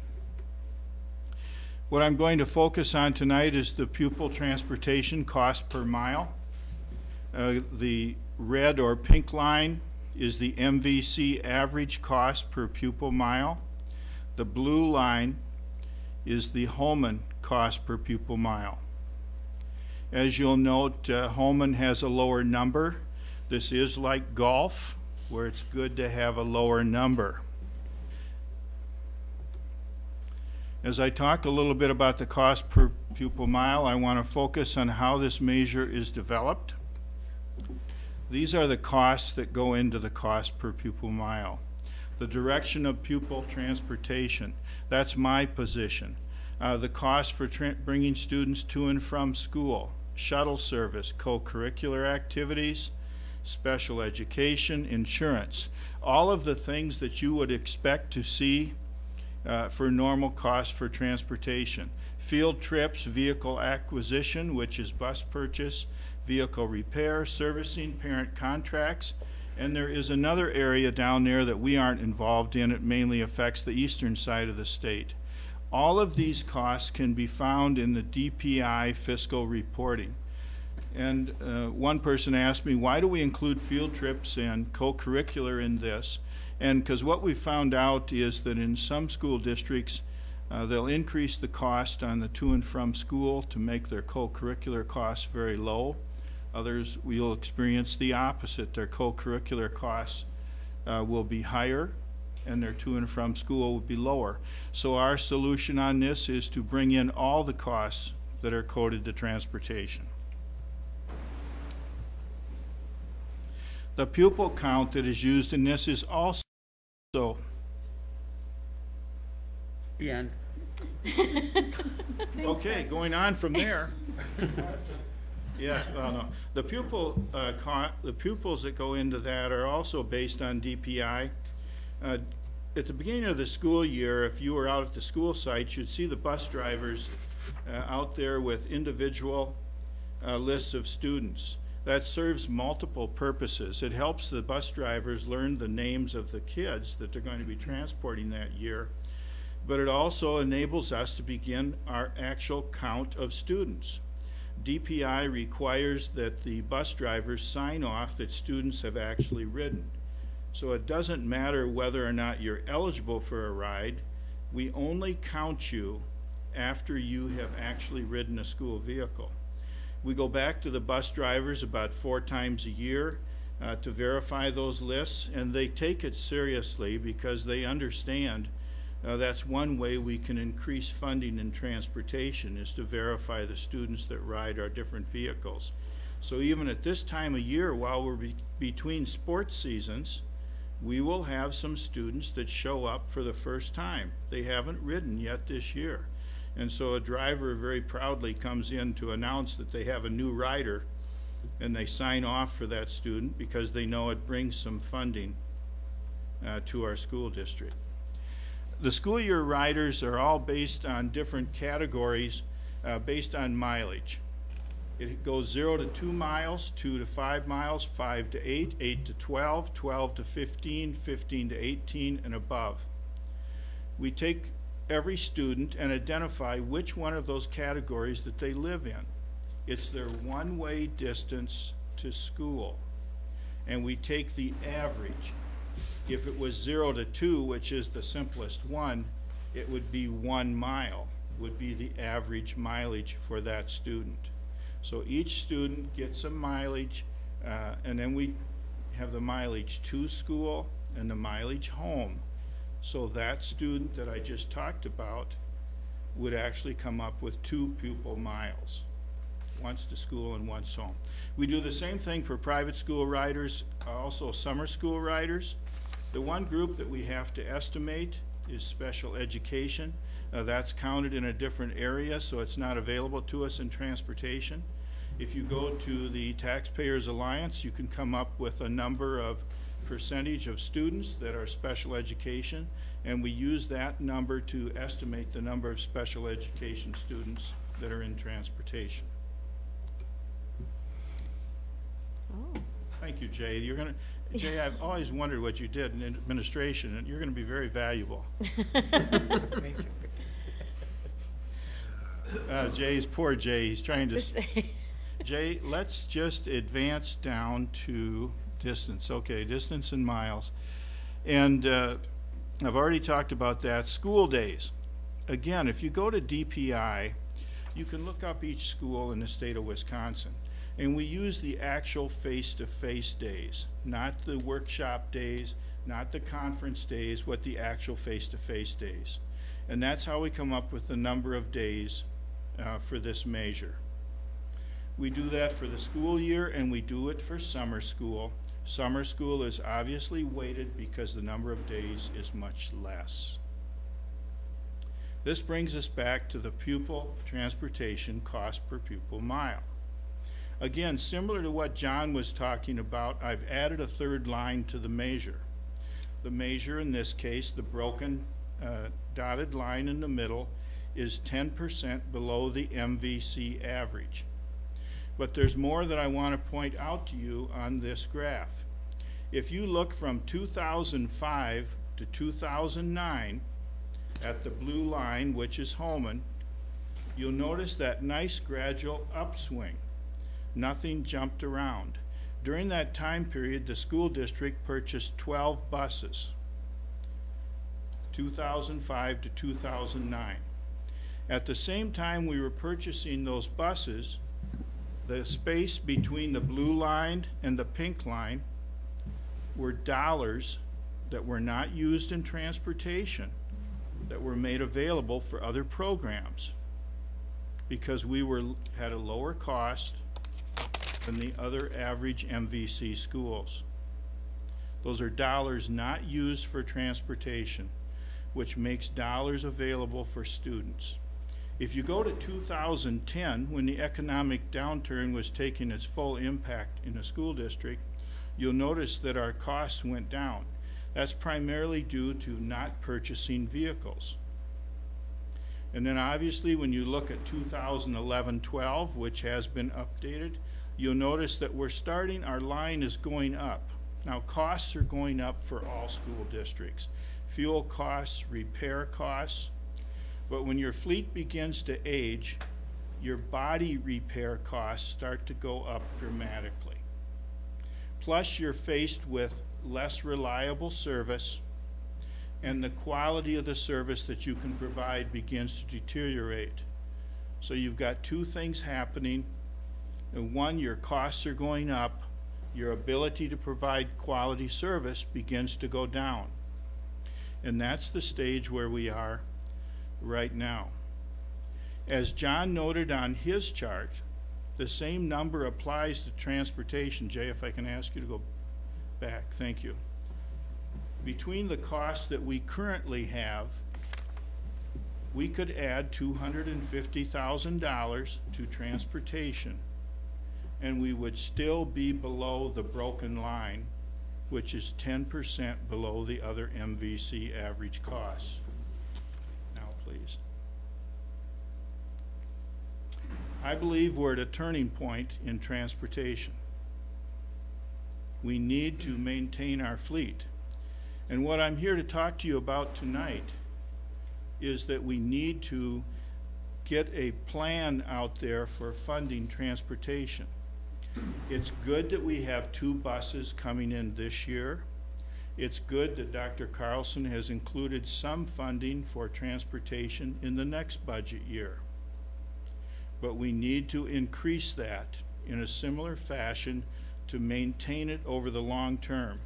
What I'm going to focus on tonight is the pupil transportation cost per mile. Uh, The red or pink line is the MVC average cost per pupil mile. The blue line is the Holmen cost per pupil mile. As you'll note, uh, Holmen has a lower number. This is like golf, where it's good to have a lower number. As I talk a little bit about the cost per pupil mile, I want to focus on how this measure is developed. These are the costs that go into the cost per pupil mile. The direction of pupil transportation, that's my position. Uh, the cost for bringing students to and from school, shuttle service, co-curricular activities, special education, insurance, all of the things that you would expect to see uh, for normal costs for transportation. Field trips, vehicle acquisition, which is bus purchase, vehicle repair, servicing, parent contracts, and there is another area down there that we aren't involved in. It mainly affects the eastern side of the state. All of these costs can be found in the DPI fiscal reporting. And uh, one person asked me, why do we include field trips and co-curricular in this? And because what we've found out is that in some school districts, uh, they'll increase the cost on the to and from school to make their co-curricular costs very low. Others, we'll experience the opposite. Their co-curricular costs uh, will be higher and their to and from school will be lower. So our solution on this is to bring in all the costs that are coded to transportation. The pupil count that is used in this is also The end. Okay, going on from there. Yes, well, no, the pupil, uh, co- the pupils that go into that are also based on DPI. Uh, At the beginning of the school year, if you were out at the school site, you'd see the bus drivers uh, out there with individual uh, lists of students. That serves multiple purposes. It helps the bus drivers learn the names of the kids that they're going to be transporting that year but it also enables us to begin our actual count of students. DPI requires that the bus drivers sign off that students have actually ridden. So it doesn't matter whether or not you're eligible for a ride, we only count you after you have actually ridden a school vehicle. We go back to the bus drivers about four times a year uh, to verify those lists, and they take it seriously because they understand uh, that's one way we can increase funding in transportation is to verify the students that ride our different vehicles. So even at this time of year, while we're be- between sports seasons, we will have some students that show up for the first time. They haven't ridden yet this year. And so a driver very proudly comes in to announce that they have a new rider and they sign off for that student because they know it brings some funding uh, to our school district. The school year riders are all based on different categories uh, based on mileage. It goes zero to two miles, two to five miles, five to eight, eight to 12, 12 to 15, 15 to 18, and above. We take every student and identify which one of those categories that they live in. It's their one-way distance to school. And we take the average. If it was zero to two, which is the simplest one, it would be one mile, would be the average mileage for that student. So each student gets a mileage, uh, and then we have the mileage to school and the mileage home. So that student that I just talked about would actually come up with two pupil miles, once to school and once home. We do the same thing for private school riders, also summer school riders. The one group that we have to estimate is special education. Uh, that's counted in a different area, so it's not available to us in transportation. If you go to the Taxpayers Alliance, you can come up with a number of percentage of students that are special education, and we use that number to estimate the number of special education students that are in transportation. Oh. Thank you, Jay. You're gonna, Jay, I've always wondered what you did in administration, and you're gonna be very valuable. Thank you. Uh, Jay's, poor Jay, he's trying to, Jay, let's just advance down to distance, okay, distance in miles. And, uh, I've already talked about that, school days. Again, if you go to DPI, you can look up each school in the state of Wisconsin. And we use the actual face-to-face days, not the workshop days, not the conference days, what the actual face-to-face days. And that's how we come up with the number of days uh, for this measure. We do that for the school year and we do it for summer school. Summer school is obviously weighted because the number of days is much less. This brings us back to the pupil transportation cost per pupil mile. Again, similar to what John was talking about, I've added a third line to the measure. The measure in this case, the broken uh, dotted line in the middle, is ten percent below the MVC average. But there's more that I want to point out to you on this graph. If you look from two thousand five to two thousand nine, at the blue line, which is Holmen, you'll notice that nice gradual upswing. Nothing jumped around. During that time period, the school district purchased twelve buses, two thousand five to two thousand nine. At the same time we were purchasing those buses, the space between the blue line and the pink line were dollars that were not used in transportation, that were made available for other programs. Because we were, had a lower cost than the other average MVC schools. Those are dollars not used for transportation, which makes dollars available for students. If you go to 2010, when the economic downturn was taking its full impact in the school district, you'll notice that our costs went down. That's primarily due to not purchasing vehicles. And then obviously, when you look at 2011-12, which has been updated, you'll notice that we're starting, our line is going up. Now, costs are going up for all school districts. Fuel costs, repair costs, but when your fleet begins to age, your body repair costs start to go up dramatically. Plus, you're faced with less reliable service, and the quality of the service that you can provide begins to deteriorate. So you've got two things happening. And one, your costs are going up, your ability to provide quality service begins to go down. And that's the stage where we are right now. As John noted on his chart, the same number applies to transportation. Jay, if I can ask you to go back, thank you. Between the costs that we currently have, we could add two hundred and fifty thousand dollars to transportation, and we would still be below the broken line, which is ten percent below the other MVC average costs. Please. I believe we're at a turning point in transportation. We need to maintain our fleet. And what I'm here to talk to you about tonight is that we need to get a plan out there for funding transportation. It's good that we have two buses coming in this year. It's good that Dr. Carlson has included some funding for transportation in the next budget year. But we need to increase that in a similar fashion to maintain it over the long term.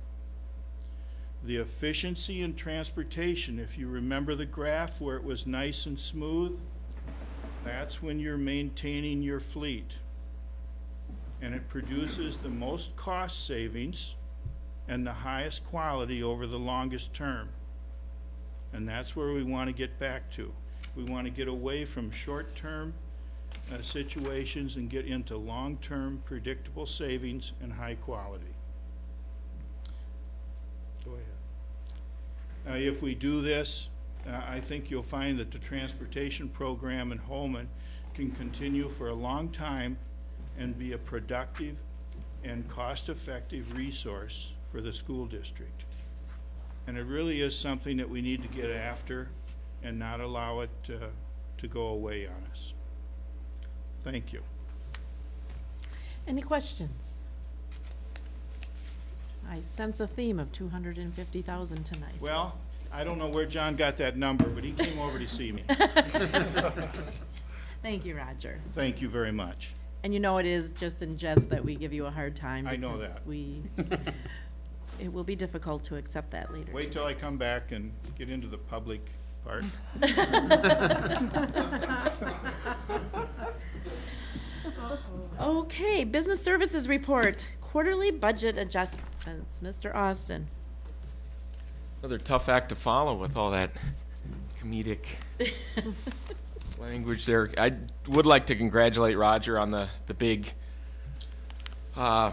The efficiency in transportation, if you remember the graph where it was nice and smooth, that's when you're maintaining your fleet. And it produces the most cost savings and the highest quality over the longest term. And that's where we want to get back to. We want to get away from short-term uh, situations and get into long-term predictable savings and high quality. Go ahead. Uh, if we do this, uh, I think you'll find that the transportation program in Holmen can continue for a long time and be a productive and cost-effective resource for the school district. And it really is something that we need to get after and not allow it uh, to go away on us. Thank you. Any questions? I sense a theme of two hundred and fifty thousand tonight. Well, I don't know where John got that number, but he came over to see me. Thank you, Roger. Thank you very much. And you know it is just in jest that we give you a hard time. I know that. We, it will be difficult to accept that later. Wait till I come back and get into the public part. Okay, business services report, quarterly budget adjustments, Mr. Austin. Another tough act to follow with all that comedic language there. I would like to congratulate Roger on the, the big uh,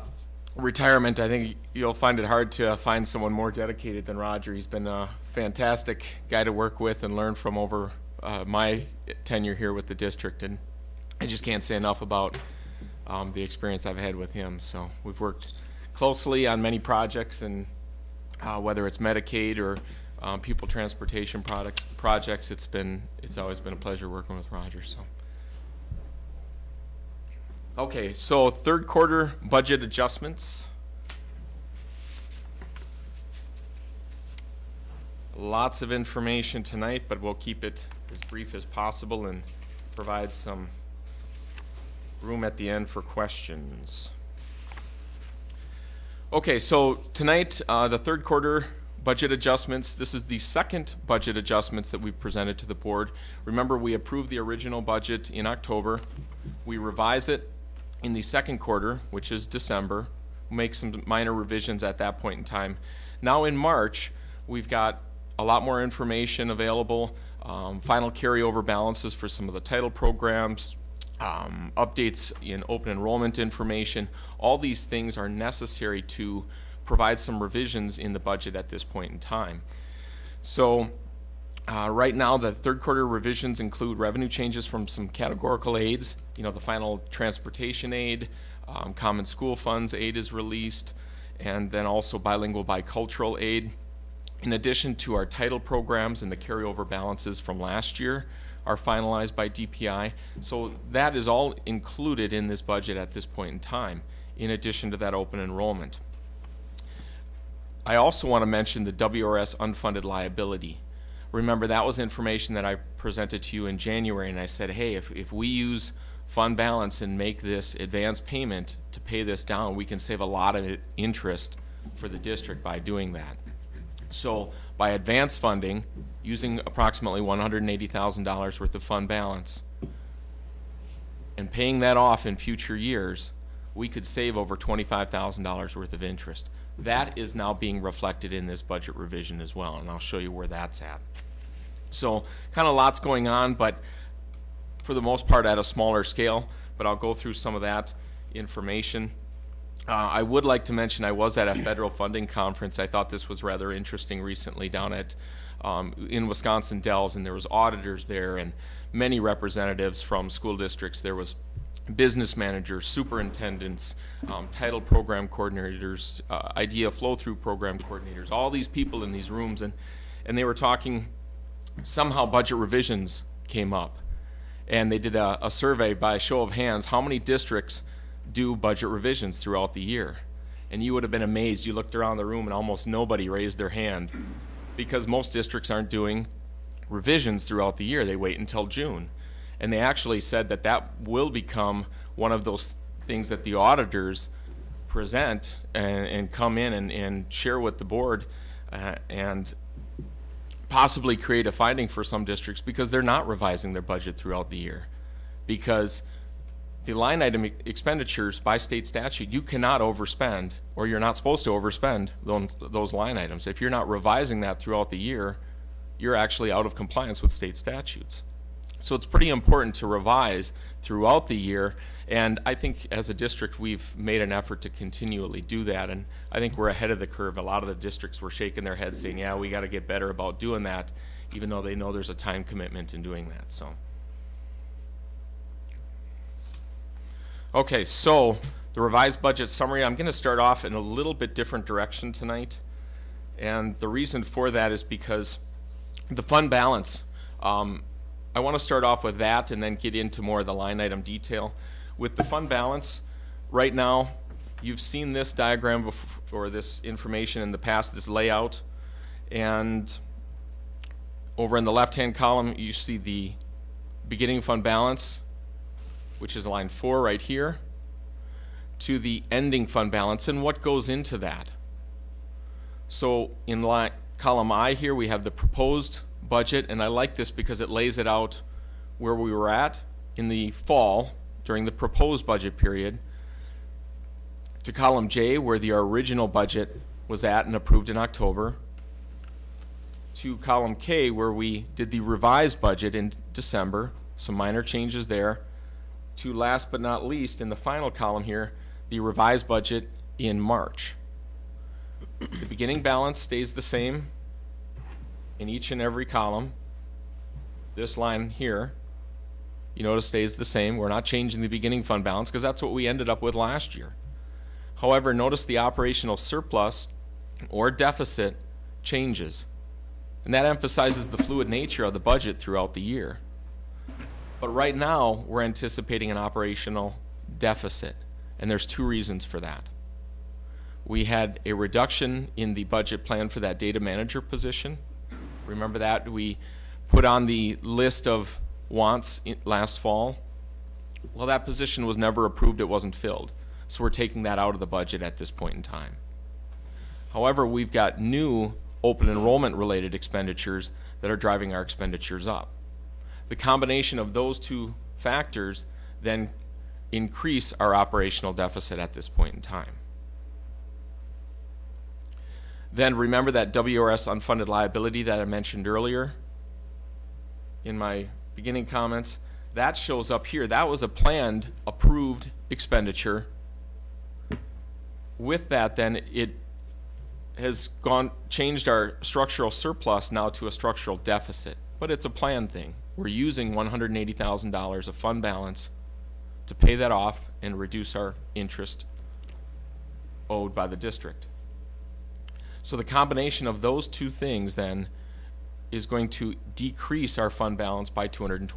retirement. I think you'll find it hard to find someone more dedicated than Roger. He's been a fantastic guy to work with and learn from over uh, my tenure here with the district. And I just can't say enough about um, the experience I've had with him. So we've worked closely on many projects and uh, whether it's Medicaid or um, people transportation product, projects, it's been, it's always been a pleasure working with Roger, so. Okay, so third quarter budget adjustments. Lots of information tonight, but we'll keep it as brief as possible and provide some room at the end for questions. Okay, so tonight, uh, the third quarter budget adjustments, this is the second budget adjustments that we've presented to the board. Remember, we approved the original budget in October. We revise it in the second quarter, which is December, We make some minor revisions at that point in time. Now in March, we've got a lot more information available, um, final carryover balances for some of the title programs, um, updates in open enrollment information. All these things are necessary to provide some revisions in the budget at this point in time. So uh, right now, the third quarter revisions include revenue changes from some categorical aids. You know, the final transportation aid, um, common school funds aid is released, and then also bilingual bicultural aid. In addition to our title programs and the carryover balances from last year are finalized by DPI. So that is all included in this budget at this point in time, in addition to that open enrollment. I also want to mention the WRS unfunded liability. Remember, that was information that I presented to you in January, and I said, hey, if, if we use fund balance and make this advance payment to pay this down, we can save a lot of interest for the district by doing that. So by advance funding, using approximately $180,000 worth of fund balance, and paying that off in future years, we could save over $25,000 worth of interest. That is now being reflected in this budget revision as well, and I'll show you where that's at. So kind of lots going on, but for the most part at a smaller scale, but I'll go through some of that information. Uh, I would like to mention I was at a federal funding conference. I thought this was rather interesting recently down at um, in Wisconsin Dells, and there was auditors there and many representatives from school districts. There was business managers, superintendents, um, title program coordinators, uh, idea flow through program coordinators, all these people in these rooms, and and they were talking somehow budget revisions came up. And they did a, a survey by a show of hands, how many districts do budget revisions throughout the year? And you would have been amazed. You looked around the room and almost nobody raised their hand because most districts aren't doing revisions throughout the year. They wait until June. And they actually said that that will become one of those things that the auditors present and, and come in and, and share with the board uh, and possibly create a finding for some districts because they're not revising their budget throughout the year. Because the line item expenditures by state statute, you cannot overspend, or you're not supposed to overspend those, those line items. If you're not revising that throughout the year, you're actually out of compliance with state statutes. So it's pretty important to revise throughout the year, and I think as a district, we've made an effort to continually do that, and I think we're ahead of the curve. A lot of the districts were shaking their heads saying, yeah, we gotta get better about doing that, even though they know there's a time commitment in doing that, so. Okay, so the revised budget summary, I'm gonna start off in a little bit different direction tonight. And the reason for that is because the fund balance, um, I wanna start off with that and then get into more of the line item detail. With the fund balance, right now, you've seen this diagram bef- or this information in the past, this layout. And over in the left-hand column, you see the beginning fund balance, which is line four right here, to the ending fund balance and what goes into that. So in line, column I here, we have the proposed budget, and I like this because it lays it out where we were at in the fall during the proposed budget period. To column J, where the original budget was at and approved in October. To column K, where we did the revised budget in December, some minor changes there. To last but not least, in the final column here, the revised budget in March. The beginning balance stays the same in each and every column. This line here, you notice stays the same. We're not changing the beginning fund balance because that's what we ended up with last year. However, notice the operational surplus or deficit changes. And that emphasizes the fluid nature of the budget throughout the year. But right now, we're anticipating an operational deficit, and there's two reasons for that. We had a reduction in the budget plan for that data manager position. Remember that? We put on the list of wants last fall. Well, that position was never approved, it wasn't filled. So we're taking that out of the budget at this point in time. However, we've got new open enrollment related expenditures that are driving our expenditures up. The combination of those two factors then increase our operational deficit at this point in time. Then remember that WRS unfunded liability that I mentioned earlier in my beginning comments? That shows up here. That was a planned, approved expenditure. With that, then, it has gone, changed our structural surplus now to a structural deficit. But it's a planned thing. We're using one hundred and eighty thousand dollars of fund balance to pay that off and reduce our interest owed by the district. So the combination of those two things then is going to decrease our fund balance by two hundred and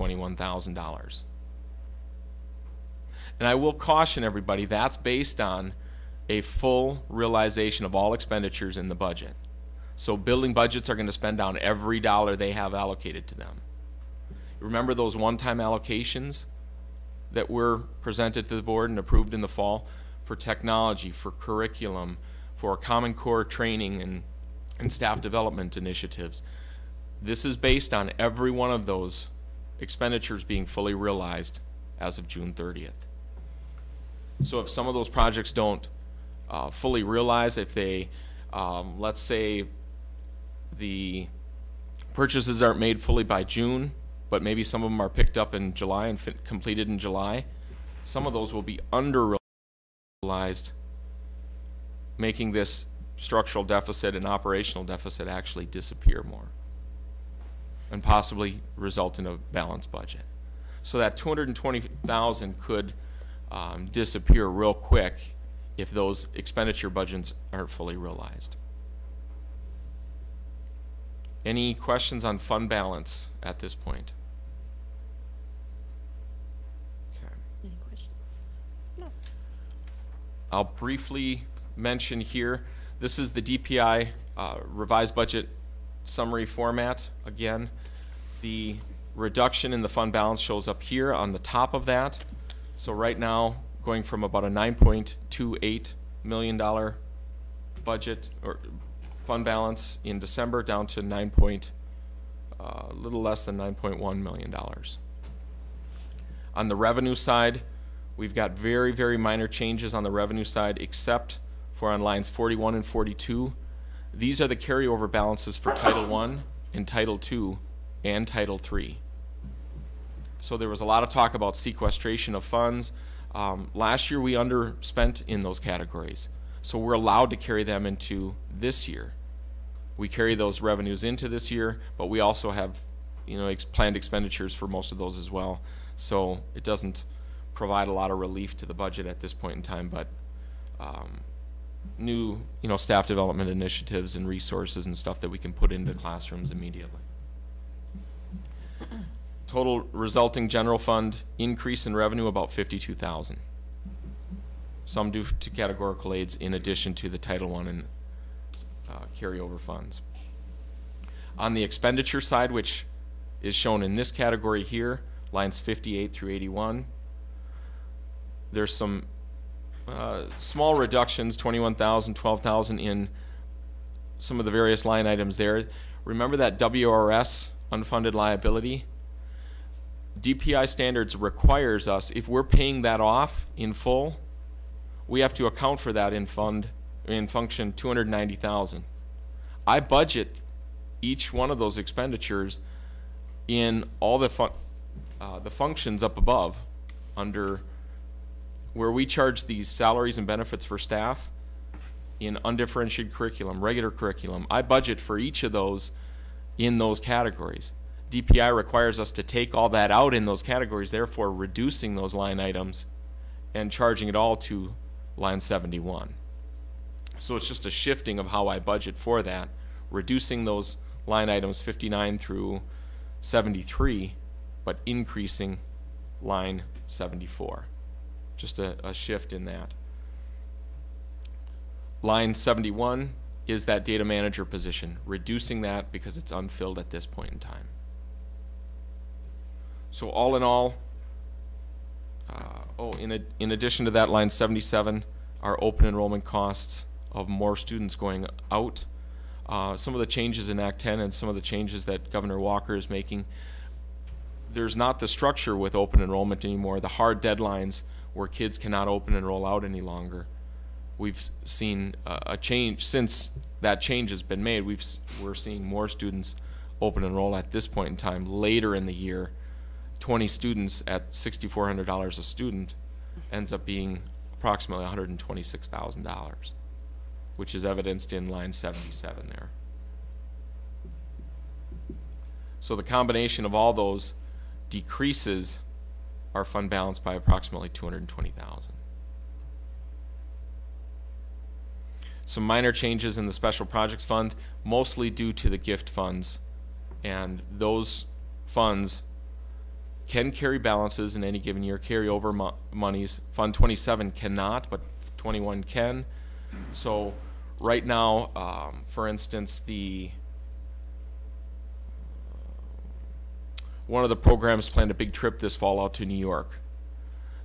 I will caution everybody, that's based on a full realization of all expenditures in the budget. So building budgets are gonna spend down every dollar they have allocated to them. Remember those one-time allocations that were presented to the board and approved in the fall for technology, for curriculum, for Common Core training and, and staff development initiatives? This is based on every one of those expenditures being fully realized as of June thirtieth. So if some of those projects don't uh, fully realize, if they, um, let's say, the purchases aren't made fully by June, but maybe some of them are picked up in July and completed in July, some of those will be under realized, making this structural deficit and operational deficit actually disappear more and possibly result in a balanced budget. So that two hundred and twenty thousand could um, disappear real quick if those expenditure budgets aren't fully realized. Any questions on fund balance at this point? Okay. Any questions? I'll briefly mention here, this is the DPI uh, revised budget summary format. Again, the reduction in the fund balance shows up here on the top of that. So right now, going from about a nine point two eight million dollar budget or fund balance in December down to nine point, uh, a little less than nine point one million dollars. On the revenue side, we've got very, very minor changes on the revenue side, except for on lines forty-one and forty-two. These are the carryover balances for Title I and Title II and Title III. So there was a lot of talk about sequestration of funds. Um, last year, we underspent in those categories. So we're allowed to carry them into this year. We carry those revenues into this year, but we also have, you know, ex- planned expenditures for most of those as well. So it doesn't provide a lot of relief to the budget at this point in time, but um, new, you know, staff development initiatives and resources and stuff that we can put into classrooms immediately. Total resulting general fund increase in revenue about fifty-two thousand. Some due to categorical aids in addition to the Title I and uh, carryover funds. On the expenditure side, which is shown in this category here, lines fifty-eight through eighty-one, there's some uh, small reductions, 21,000, 12,000 in some of the various line items there. Remember that WRS unfunded liability? DPI standards requires us, if we're paying that off in full, we have to account for that in fund, in function 290,000. I budget each one of those expenditures in all the fun, uh, the functions up above under where we charge these salaries and benefits for staff in undifferentiated curriculum, regular curriculum. I budget for each of those in those categories. DPI requires us to take all that out in those categories, therefore reducing those line items and charging it all to line 71. So it's just a shifting of how I budget for that, reducing those line items 59 through 73, but increasing line 74. Just a, a shift in that. Line 71 is that data manager position, reducing that because it's unfilled at this point in time. So all in all, uh, oh, in, ad- in addition to that, line 77 are open enrollment costs of more students going out. Uh, some of the changes in Act 10 and some of the changes that Governor Walker is making, there's not the structure with open enrollment anymore, the hard deadlines where kids cannot open and roll out any longer. We've seen a, change, since that change has been made, We've we're seeing more students open and roll at this point in time, later in the year. Twenty students at sixty-four hundred dollars a student ends up being approximately hundred and twenty-six thousand dollars, which is evidenced in line seventy-seven there. So the combination of all those decreases our fund balance by approximately two hundred and twenty thousand. Some minor changes in the special projects fund, mostly due to the gift funds. And those funds can carry balances in any given year, carry over mo- monies. Fund twenty-seven cannot, but twenty-one can. So, right now, um, for instance, the one of the programs planned a big trip this fall out to New York.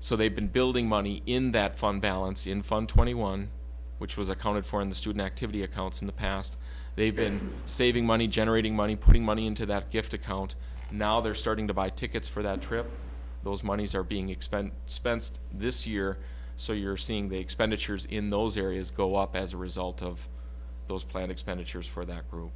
So they've been building money in that fund balance in Fund 21, which was accounted for in the student activity accounts in the past. They've been saving money, generating money, putting money into that gift account. Now they're starting to buy tickets for that trip. Those monies are being expensed this year, so you're seeing the expenditures in those areas go up as a result of those planned expenditures for that group.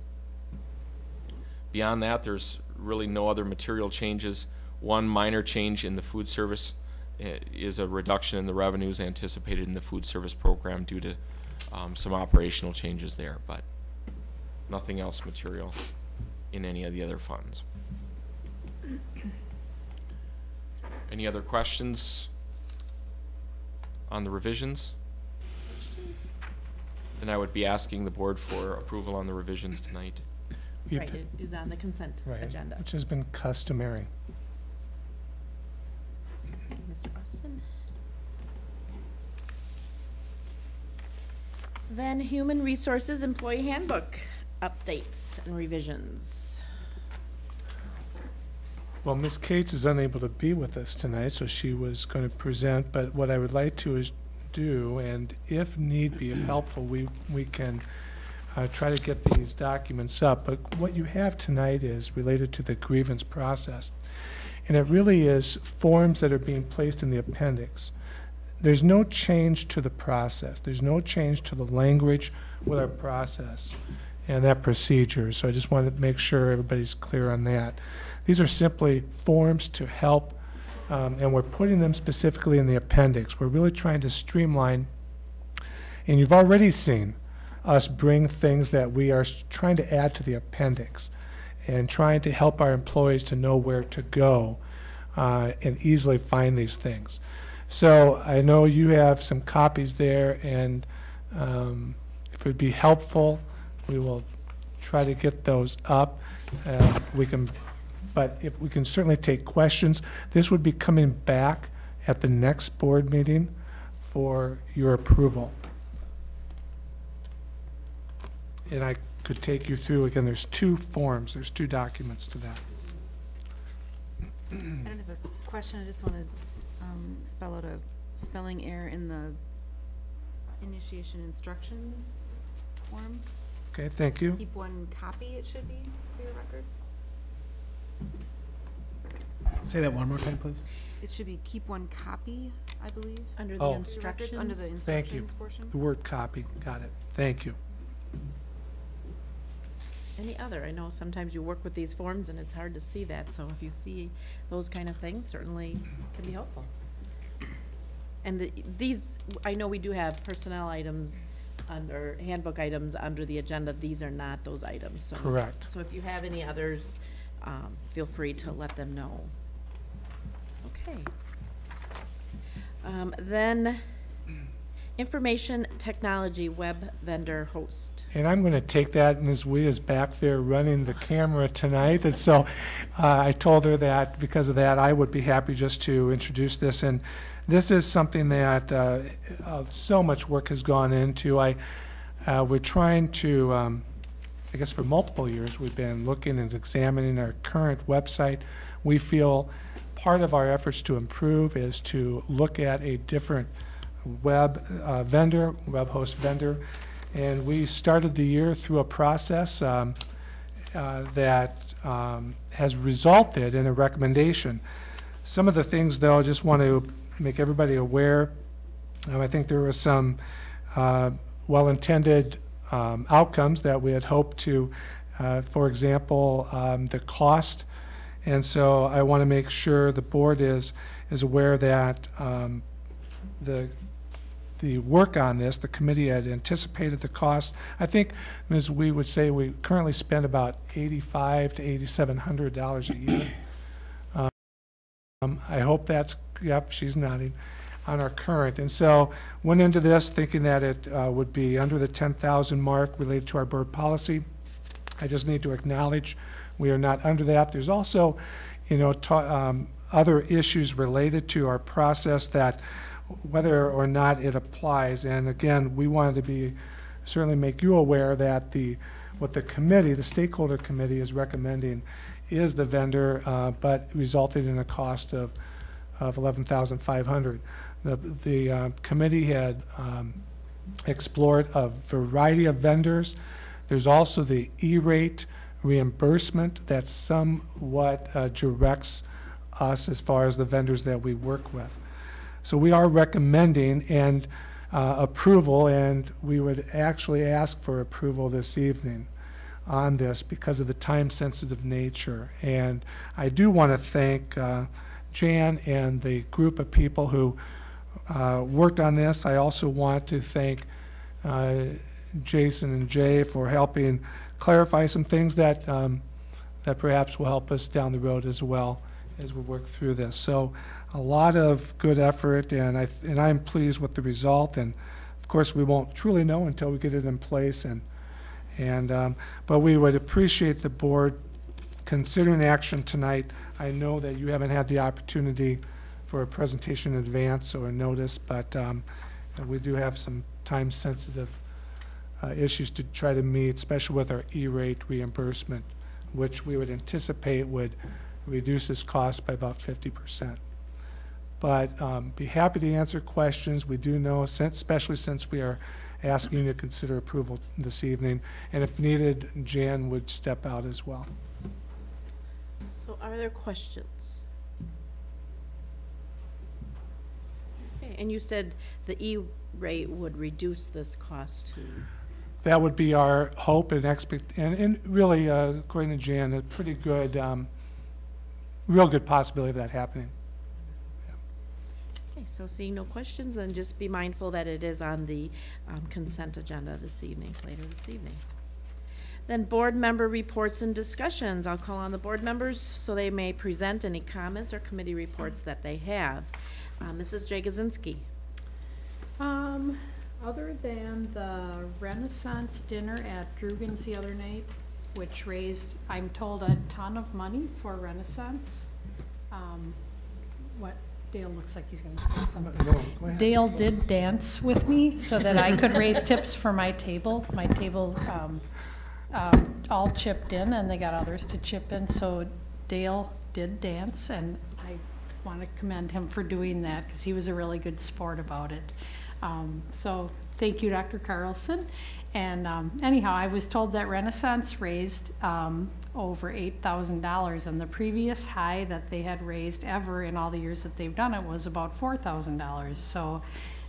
Beyond that, there's really no other material changes. One minor change in the food service eh, is a reduction in the revenues anticipated in the food service program due to um, some operational changes there, but nothing else material in any of the other funds. Any other questions on the revisions? Then I would be asking the board for approval on the revisions tonight. Right, it is on the consent Right, agenda. which has been customary. Mr. Austin? Then Human Resources Employee Handbook, updates and revisions. Well, Ms. Cates is unable to be with us tonight, so she was going to present, but what I would like to is do, and if need be, if helpful, we, we can uh, try to get these documents up. But what you have tonight is related to the grievance process. And it really is forms that are being placed in the appendix. There's no change to the process. There's no change to the language with our process and that procedure. So I just wanted to make sure everybody's clear on that. These are simply forms to help, um, and we're putting them specifically in the appendix. We're really trying to streamline, and you've already seen us bring things that we are trying to add to the appendix and trying to help our employees to know where to go uh, and easily find these things. So I know you have some copies there, and um, if it would be helpful, we will try to get those up. Uh, We can, but if, we can certainly take questions. This would be coming back at the next board meeting for your approval. And I could take you through, again, there's two forms, there's two documents to that. I don't have a question, I just want to um, spell out a spelling error in the initiation instructions form. Okay, thank you. Keep one copy, it should be, for your records. Say that one more time, please. It should be keep one copy, I believe. Under Oh. the for your records, Under the instructions. Thank you. instructions portion. The word copy, got it. Thank you. Any other? I know sometimes you work with these forms and it's hard to see that, so if you see those kind of things, certainly can be helpful. And the, these, I know we do have personnel items under, handbook items under the agenda. These are not those items, so. Correct. So if you have any others, um, feel free to let them know. Okay. Um, then, information technology web vendor host. And I'm going to take that, Ms. Wee is back there running the camera tonight, and so uh, I told her that because of that, I would be happy just to introduce this. And this is something that uh, uh, so much work has gone into. I, uh, we're trying to, um, I guess for multiple years, we've been looking and examining our current website. We feel part of our efforts to improve is to look at a different web uh, vendor, web host vendor. And we started the year through a process um, uh, that um, has resulted in a recommendation. Some of the things, though, I just want to make everybody aware. Um, I think there were some uh, well-intended um, outcomes that we had hoped to, uh, for example, um, the cost. And so I want to make sure the board is, is aware that um, the, the work on this, the committee had anticipated the cost. I think, as we would say we currently spend about eighty-five to eighty-seven hundred dollars a year. Um, I hope that's, yep, she's nodding, on our current. And so went into this thinking that it uh, would be under the ten thousand mark related to our board policy. I just need to acknowledge we are not under that. There's also, you know, um, other issues related to our process that whether or not it applies. And again, we wanted to be, certainly make you aware that the, what the committee, the stakeholder committee is recommending is the vendor, uh, but resulted in a cost of, of eleven thousand five hundred. The, the uh, committee had um, explored a variety of vendors. There's also the E-rate reimbursement that somewhat uh, directs us as far as the vendors that we work with. So we are recommending and uh, approval, and we would actually ask for approval this evening on this because of the time-sensitive nature. And I do want to thank uh, Jan and the group of people who uh, worked on this. I also want to thank uh, Jason and Jay for helping clarify some things that, um, that perhaps will help us down the road as well as we work through this. So a lot of good effort, and I, and I'm pleased with the result. And of course, we won't truly know until we get it in place and, And, um, but we would appreciate the board considering action tonight. I know that you haven't had the opportunity for a presentation in advance or a notice, but um, we do have some time-sensitive uh, issues to try to meet, especially with our E-rate reimbursement, which we would anticipate would reduce this cost by about fifty percent. But um, be happy to answer questions. We do know, since- especially since we are asking you to consider approval this evening, and if needed, Jan would step out as well. So are there questions? Okay, and you said the E-rate would reduce this cost to, That would be our hope and expect, and, and really, uh, according to Jan, a pretty good, um, real good possibility of that happening. So seeing no questions, then just be mindful that it is on the um, consent agenda this evening, later this evening. Then board member reports and discussions. I'll call on the board members so they may present any comments or committee reports that they have. Uh, Mrs. Jagosinski. Um, other than the Renaissance dinner at Drugan's the other night, which raised, I'm told, a ton of money for Renaissance. Um, Dale looks like he's gonna say something. Dale did dance with me so that I could raise tips for my table. My table, um, um, all chipped in and they got others to chip in, so Dale did dance and I want to commend him for doing that because he was a really good sport about it. Um, so thank you, Dr. Carlson. And um, anyhow, I was told that Renaissance raised um, over eight thousand dollars, and the previous high that they had raised ever in all the years that they've done it was about four thousand dollars. So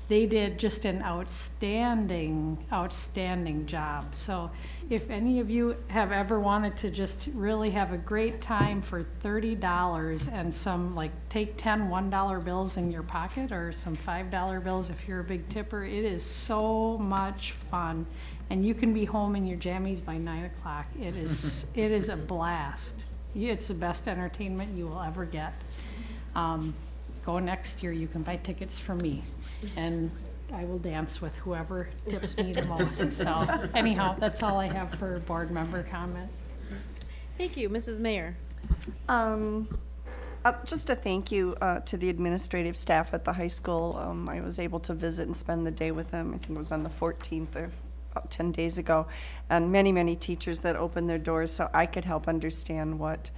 they did just an outstanding, outstanding job. So if any of you have ever wanted to just really have a great time for thirty dollars and some, like, take ten one-dollar bills in your pocket or some five-dollar bills if you're a big tipper, it is so much fun. And you can be home in your jammies by nine o'clock. It is, it is a blast. It's the best entertainment you will ever get. Um, go next year, you can buy tickets for me, and I will dance with whoever tips me the most. So anyhow, that's all I have for board member comments. Thank you, Mrs. Mayer. Um, uh, just a thank you, uh, to the administrative staff at the high school. Um, I was able to visit and spend the day with them. I think it was on the fourteenth or about ten days ago. And many, many teachers that opened their doors so I could help understand what,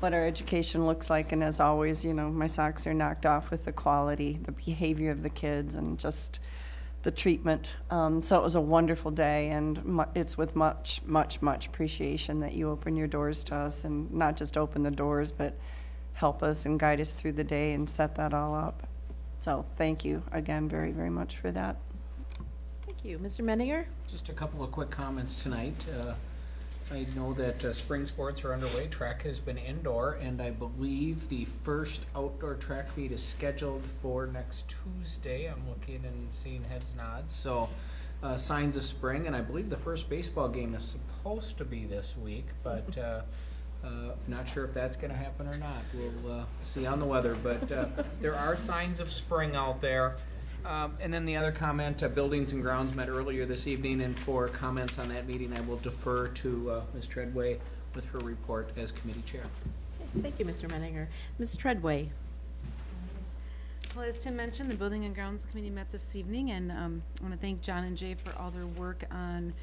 what our education looks like. And as always, you know, my socks are knocked off with the quality, the behavior of the kids and just the treatment. Um, so it was a wonderful day, and it's with much, much, much appreciation that you open your doors to us, and not just open the doors, but help us and guide us through the day and set that all up. So thank you again very, very much for that. Thank you. Mr. Menninger? Just a couple of quick comments tonight. Uh, I know that uh, spring sports are underway. Track has been indoor, and I believe the first outdoor track meet is scheduled for next Tuesday. I'm looking and seeing heads nods. So, uh, signs of spring, and I believe the first baseball game is supposed to be this week, but uh, uh, not sure if that's going to happen or not. We'll uh, see on the weather, but uh, there are signs of spring out there. Um, and then the other comment, uh, Buildings and Grounds met earlier this evening, and for comments on that meeting, I will defer to uh, Ms. Treadway with her report as committee chair. Thank you, Mr. Menninger. Ms. Treadway? Well, as Tim mentioned, the Building and Grounds Committee met this evening, and um, I want to thank John and Jay for all their work on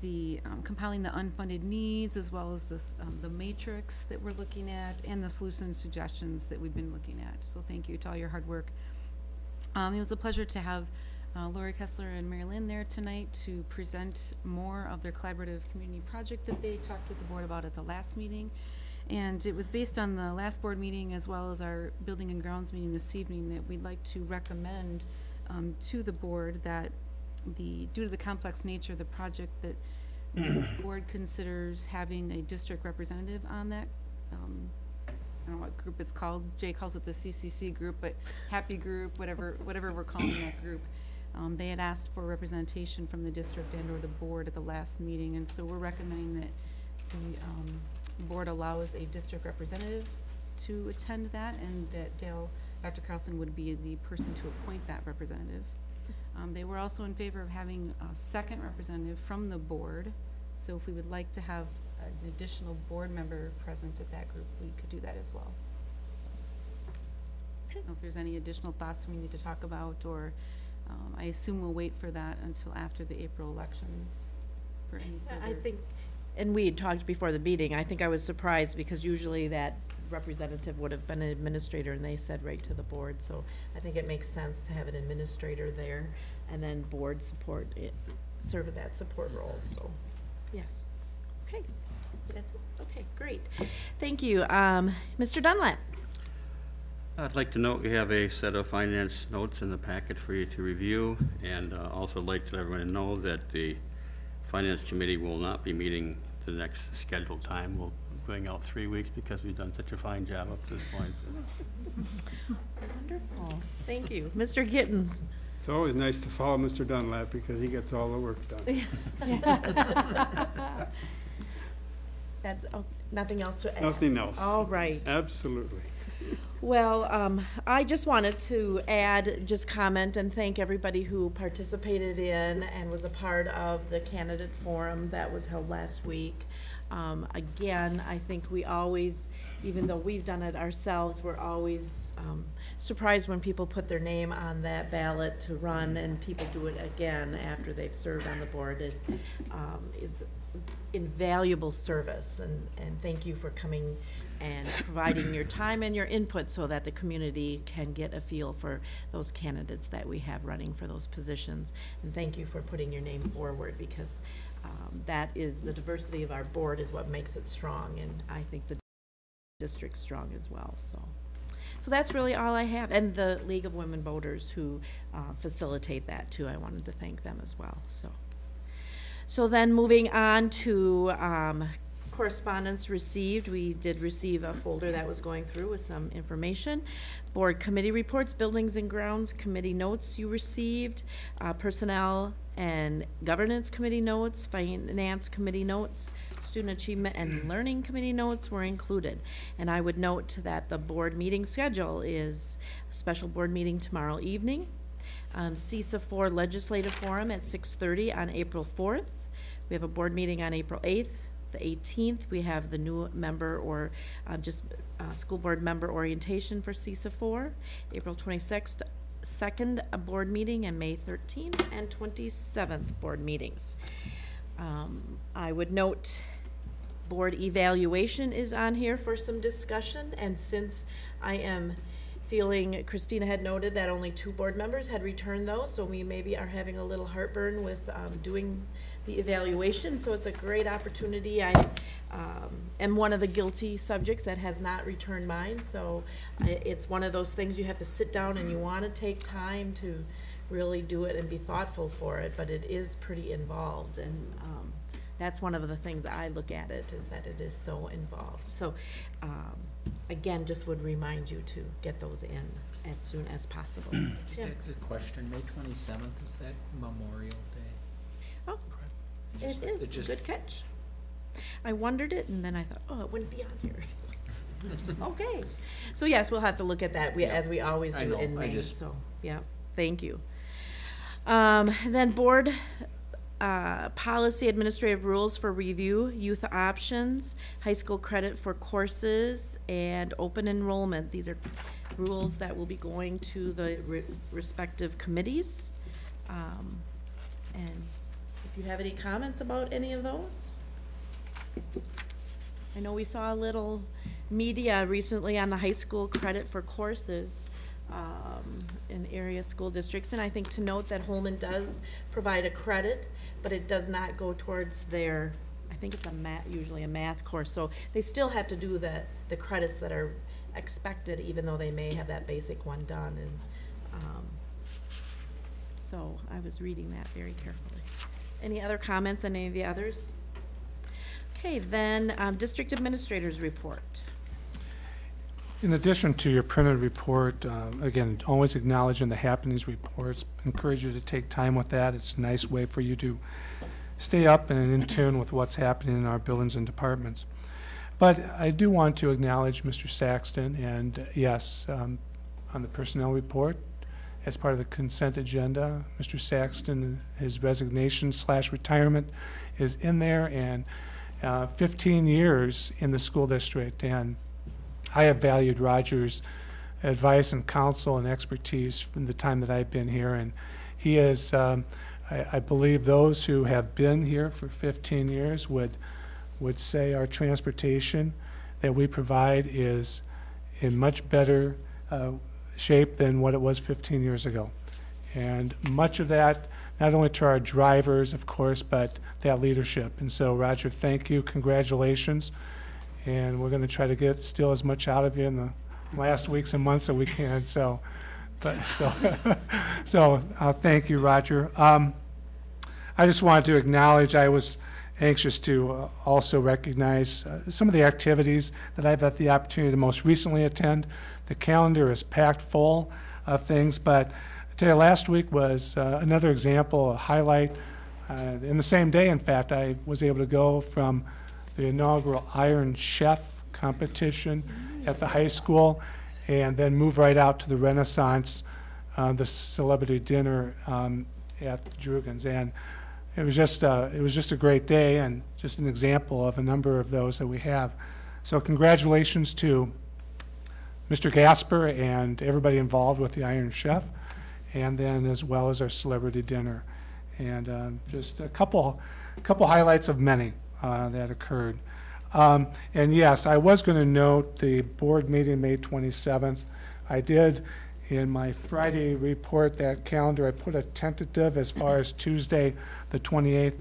the um, compiling the unfunded needs, as well as this, um, the matrix that we're looking at, and the solution suggestions that we've been looking at. So thank you to all your hard work. Um, it was a pleasure to have uh, Lori Kessler and Mary Lynn there tonight to present more of their collaborative community project that they talked with the board about at the last meeting. And it was based on the last board meeting as well as our building and grounds meeting this evening that we'd like to recommend um, to the board that the, due to the complex nature of the project, that the board considers having a district representative on that um, I don't know what group it's called. Jay calls it the CCC group, but Happy Group, whatever, whatever we're calling that group. Um, they had asked for representation from the district and or the board at the last meeting, and so we're recommending that the, um, board allows a district representative to attend that, and that Dale, Dr. Carlson would be the person to appoint that representative. Um, they were also in favor of having a second representative from the board, So if we would like to have an additional board member present at that group, we could do that as well. I don't know if there's any additional thoughts we need to talk about, or um, I assume we'll wait for that until after the April elections for any further. I think, and we had talked before the meeting, I think I was surprised because usually that representative would have been an administrator and they said right to the board, so I think it makes sense to have an administrator there and then board support, it, serve that support role, so, yes. Okay, that's it, okay, great. Thank you. Um, Mr. Dunlap? I'd like to note we have a set of finance notes in the packet for you to review, and uh, also like to let everyone know that the Finance Committee will not be meeting the next scheduled time. We'll be going out three weeks because we've done such a fine job up to this point. Wonderful, thank you. Mr. Gittens? It's always nice to follow Mr. Dunlap because he gets all the work done. That's, oh, nothing else to add? Nothing else. All right. Absolutely. Well, um, I just wanted to add, just comment and thank everybody who participated in and was a part of the candidate forum that was held last week. Um, again, I think we always, even though we've done it ourselves, we're always, um, surprised when people put their name on that ballot to run and people do it again after they've served on the board. It, um, is invaluable service and, and thank you for coming and providing your time and your input so that the community can get a feel for those candidates that we have running for those positions. And thank you for putting your name forward because um, that is, the diversity of our board is what makes it strong and I think the district strong as well, so. So that's really all I have. And the League of Women Voters who uh, facilitate that too, I wanted to thank them as well, so. So then moving on to um, correspondence received, we did receive a folder that was going through with some information. Board committee reports, buildings and grounds committee notes you received, uh, personnel and governance committee notes, finance committee notes, student achievement and learning committee notes were included. And I would note that the board meeting schedule is a special board meeting tomorrow evening, um, CESA four legislative forum at six thirty on April fourth. We have a board meeting on April eighth. The eighteenth, we have the new member or, uh, just, uh, school board member orientation for CESA four. April twenty-sixth, second, a board meeting, and May thirteenth and twenty-seventh board meetings. Um, I would note, board evaluation is on here for some discussion, and since I am feeling, Christina had noted that only two board members had returned those, so we maybe are having a little heartburn with, um, doing the evaluation, so it's a great opportunity. I, um, am one of the guilty subjects that has not returned mine, so it's one of those things you have to sit down and you wanna take time to really do it and be thoughtful for it, but it is pretty involved, and, um, that's one of the things I look at it, is that it is so involved. So, um, again, just would remind you to get those in as soon as possible. Just Jim? a question, May twenty-seventh, is that Memorial Day? Oh, It it just- is, just- good catch. I wondered it, and then I thought, oh, it wouldn't be on here if it was. Okay, so yes, we'll have to look at that, we, as we always I do know, in I May, just- so, yeah, thank you. Um, then board, uh, policy administrative rules for review, youth options, high school credit for courses, and open enrollment. These are rules that will be going to the re- respective committees. Um, and you have any comments about any of those? I know we saw a little media recently on the high school credit for courses um, in area school districts, and I think to note that Holmen does provide a credit, but it does not go towards their, I think it's a math, usually a math course, so they still have to do the, the credits that are expected, even though they may have that basic one done, and, um, so I was reading that very carefully. Any other comments on any of the others? Okay, then, um, district administrators report. In addition to your printed report, uh, again, always acknowledging the happenings reports, encourage you to take time with that. It's a nice way for you to stay up and in tune with what's happening in our buildings and departments. But I do want to acknowledge Mr. Saxton, and yes, um, on the personnel report, as part of the consent agenda. Mr. Saxton, his resignation slash retirement is in there, and uh, 15 years in the school district. And I have valued Roger's advice and counsel and expertise from the time that I've been here. And he is, um, I, I believe those who have been here for 15 years would, would say our transportation that we provide is in much better uh, shape than what it was 15 years ago. And much of that, not only to our drivers, of course, but that leadership. And so, Roger, thank you, congratulations. And we're going to try to get still as much out of you in the last weeks and months that we can. So, but so, so uh, thank you, Roger. Um, I just wanted to acknowledge I was anxious to uh, also recognize uh, some of the activities that I've had the opportunity to most recently attend. The calendar is packed full of things, but I tell you, last week was uh, another example, a highlight. Uh, in the same day, in fact, I was able to go from the inaugural Iron Chef competition at the high school and then move right out to the Renaissance, uh, the celebrity dinner um, at Drugan's. And it was just uh, it was just a great day and just an example of a number of those that we have. So congratulations to Mr. Gasper and everybody involved with the Iron Chef, and then as well as our celebrity dinner, and uh, just a couple couple highlights of many uh, that occurred. Um, and yes, I was going to note the board meeting May 27th. I did in my Friday report, that calendar, I put a tentative as far as Tuesday, the 28th.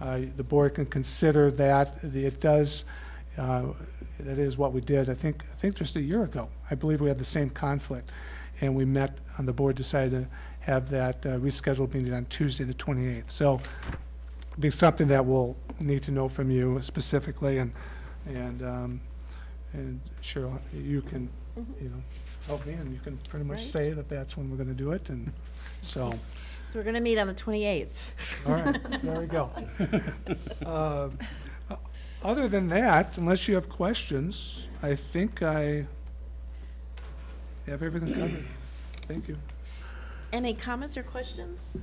Uh, The board can consider that. It does, uh, that is what we did, I think, I think just a year ago. I believe we had the same conflict. And we met, and the board decided to have that uh, rescheduled meeting on Tuesday, the 28th. So it'll be something that we'll need to know from you specifically, and, and, um, and Cheryl, you can, you know, help me, and you can pretty much Right. say that that's when we're gonna do it, and so, So we're going to meet on the 28th. all right, there we go. Uh, Other than that, unless you have questions, I think I have everything covered. Thank you. Any comments or questions?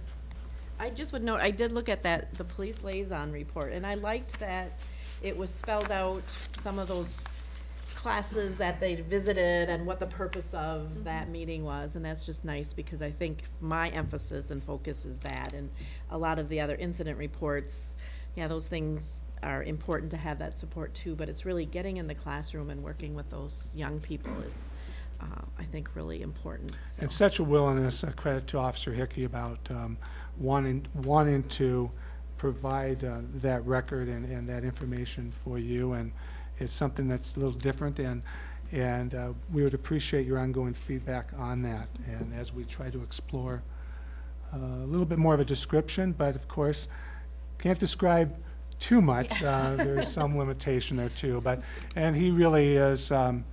I just would note, I did look at that, the police liaison report, and I liked that it was spelled out some of those classes that they visited and what the purpose of that meeting was, and that's just nice, because I think my emphasis and focus is that, and a lot of the other incident reports, yeah, those things are important to have that support too, but it's really getting in the classroom and working with those young people is, uh, I think, really important, so. And such a willingness, uh, credit to Officer Hickey about um, wanting, wanting to provide uh, that record and, and that information for you. And it's something that's a little different, and, and uh, we would appreciate your ongoing feedback on that. And as we try to explore uh, a little bit more of a description, but of course, can't describe too much. Uh, There's some limitation there too, but, and he really is, um,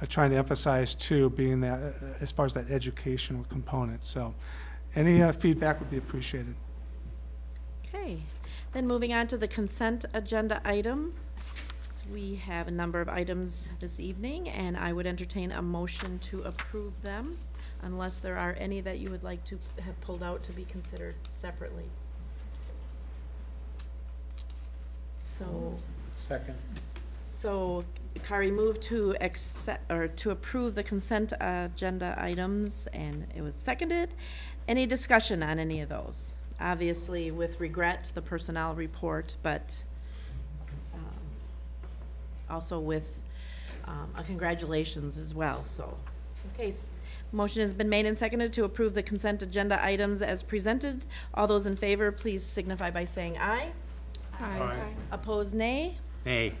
uh, trying to emphasize too, being that, uh, as far as that educational component. So any uh, feedback would be appreciated. Okay, then moving on to the consent agenda item. We have a number of items this evening, and I would entertain a motion to approve them unless there are any that you would like to have pulled out to be considered separately. So, Second. so Kari moved to accept, or to approve the consent agenda items, and it was seconded. Any discussion on any of those? Obviously, with regret, the personnel report, but also with um, a congratulations as well, so. Okay, s- motion has been made and seconded to approve the consent agenda items as presented. All those in favor, please signify by saying aye. Aye. Opposed, nay. Nay.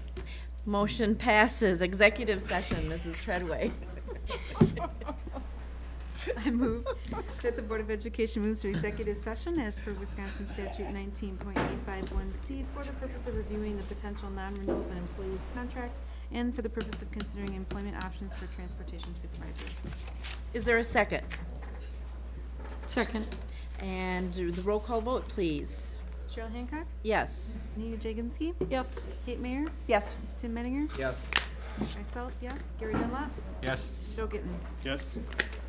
Motion passes. Executive session, Mrs. Treadway. I move that the Board of Education moves to executive session as per Wisconsin statute nineteen point eight five one C for the purpose of reviewing the potential non-renewal of an employee's contract and for the purpose of considering employment options for transportation supervisors. Is there a second? Second. And do the roll call vote, please. Cheryl Hancock? Yes. Anita Jaginski? Yes. Kate Mayer? Yes. Tim Menninger? Yes. Myself, yes. Gary Dunlap? Yes. Joe Gittens? Yes?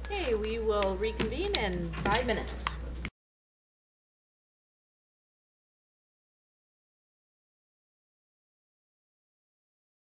Okay, we will reconvene in five minutes.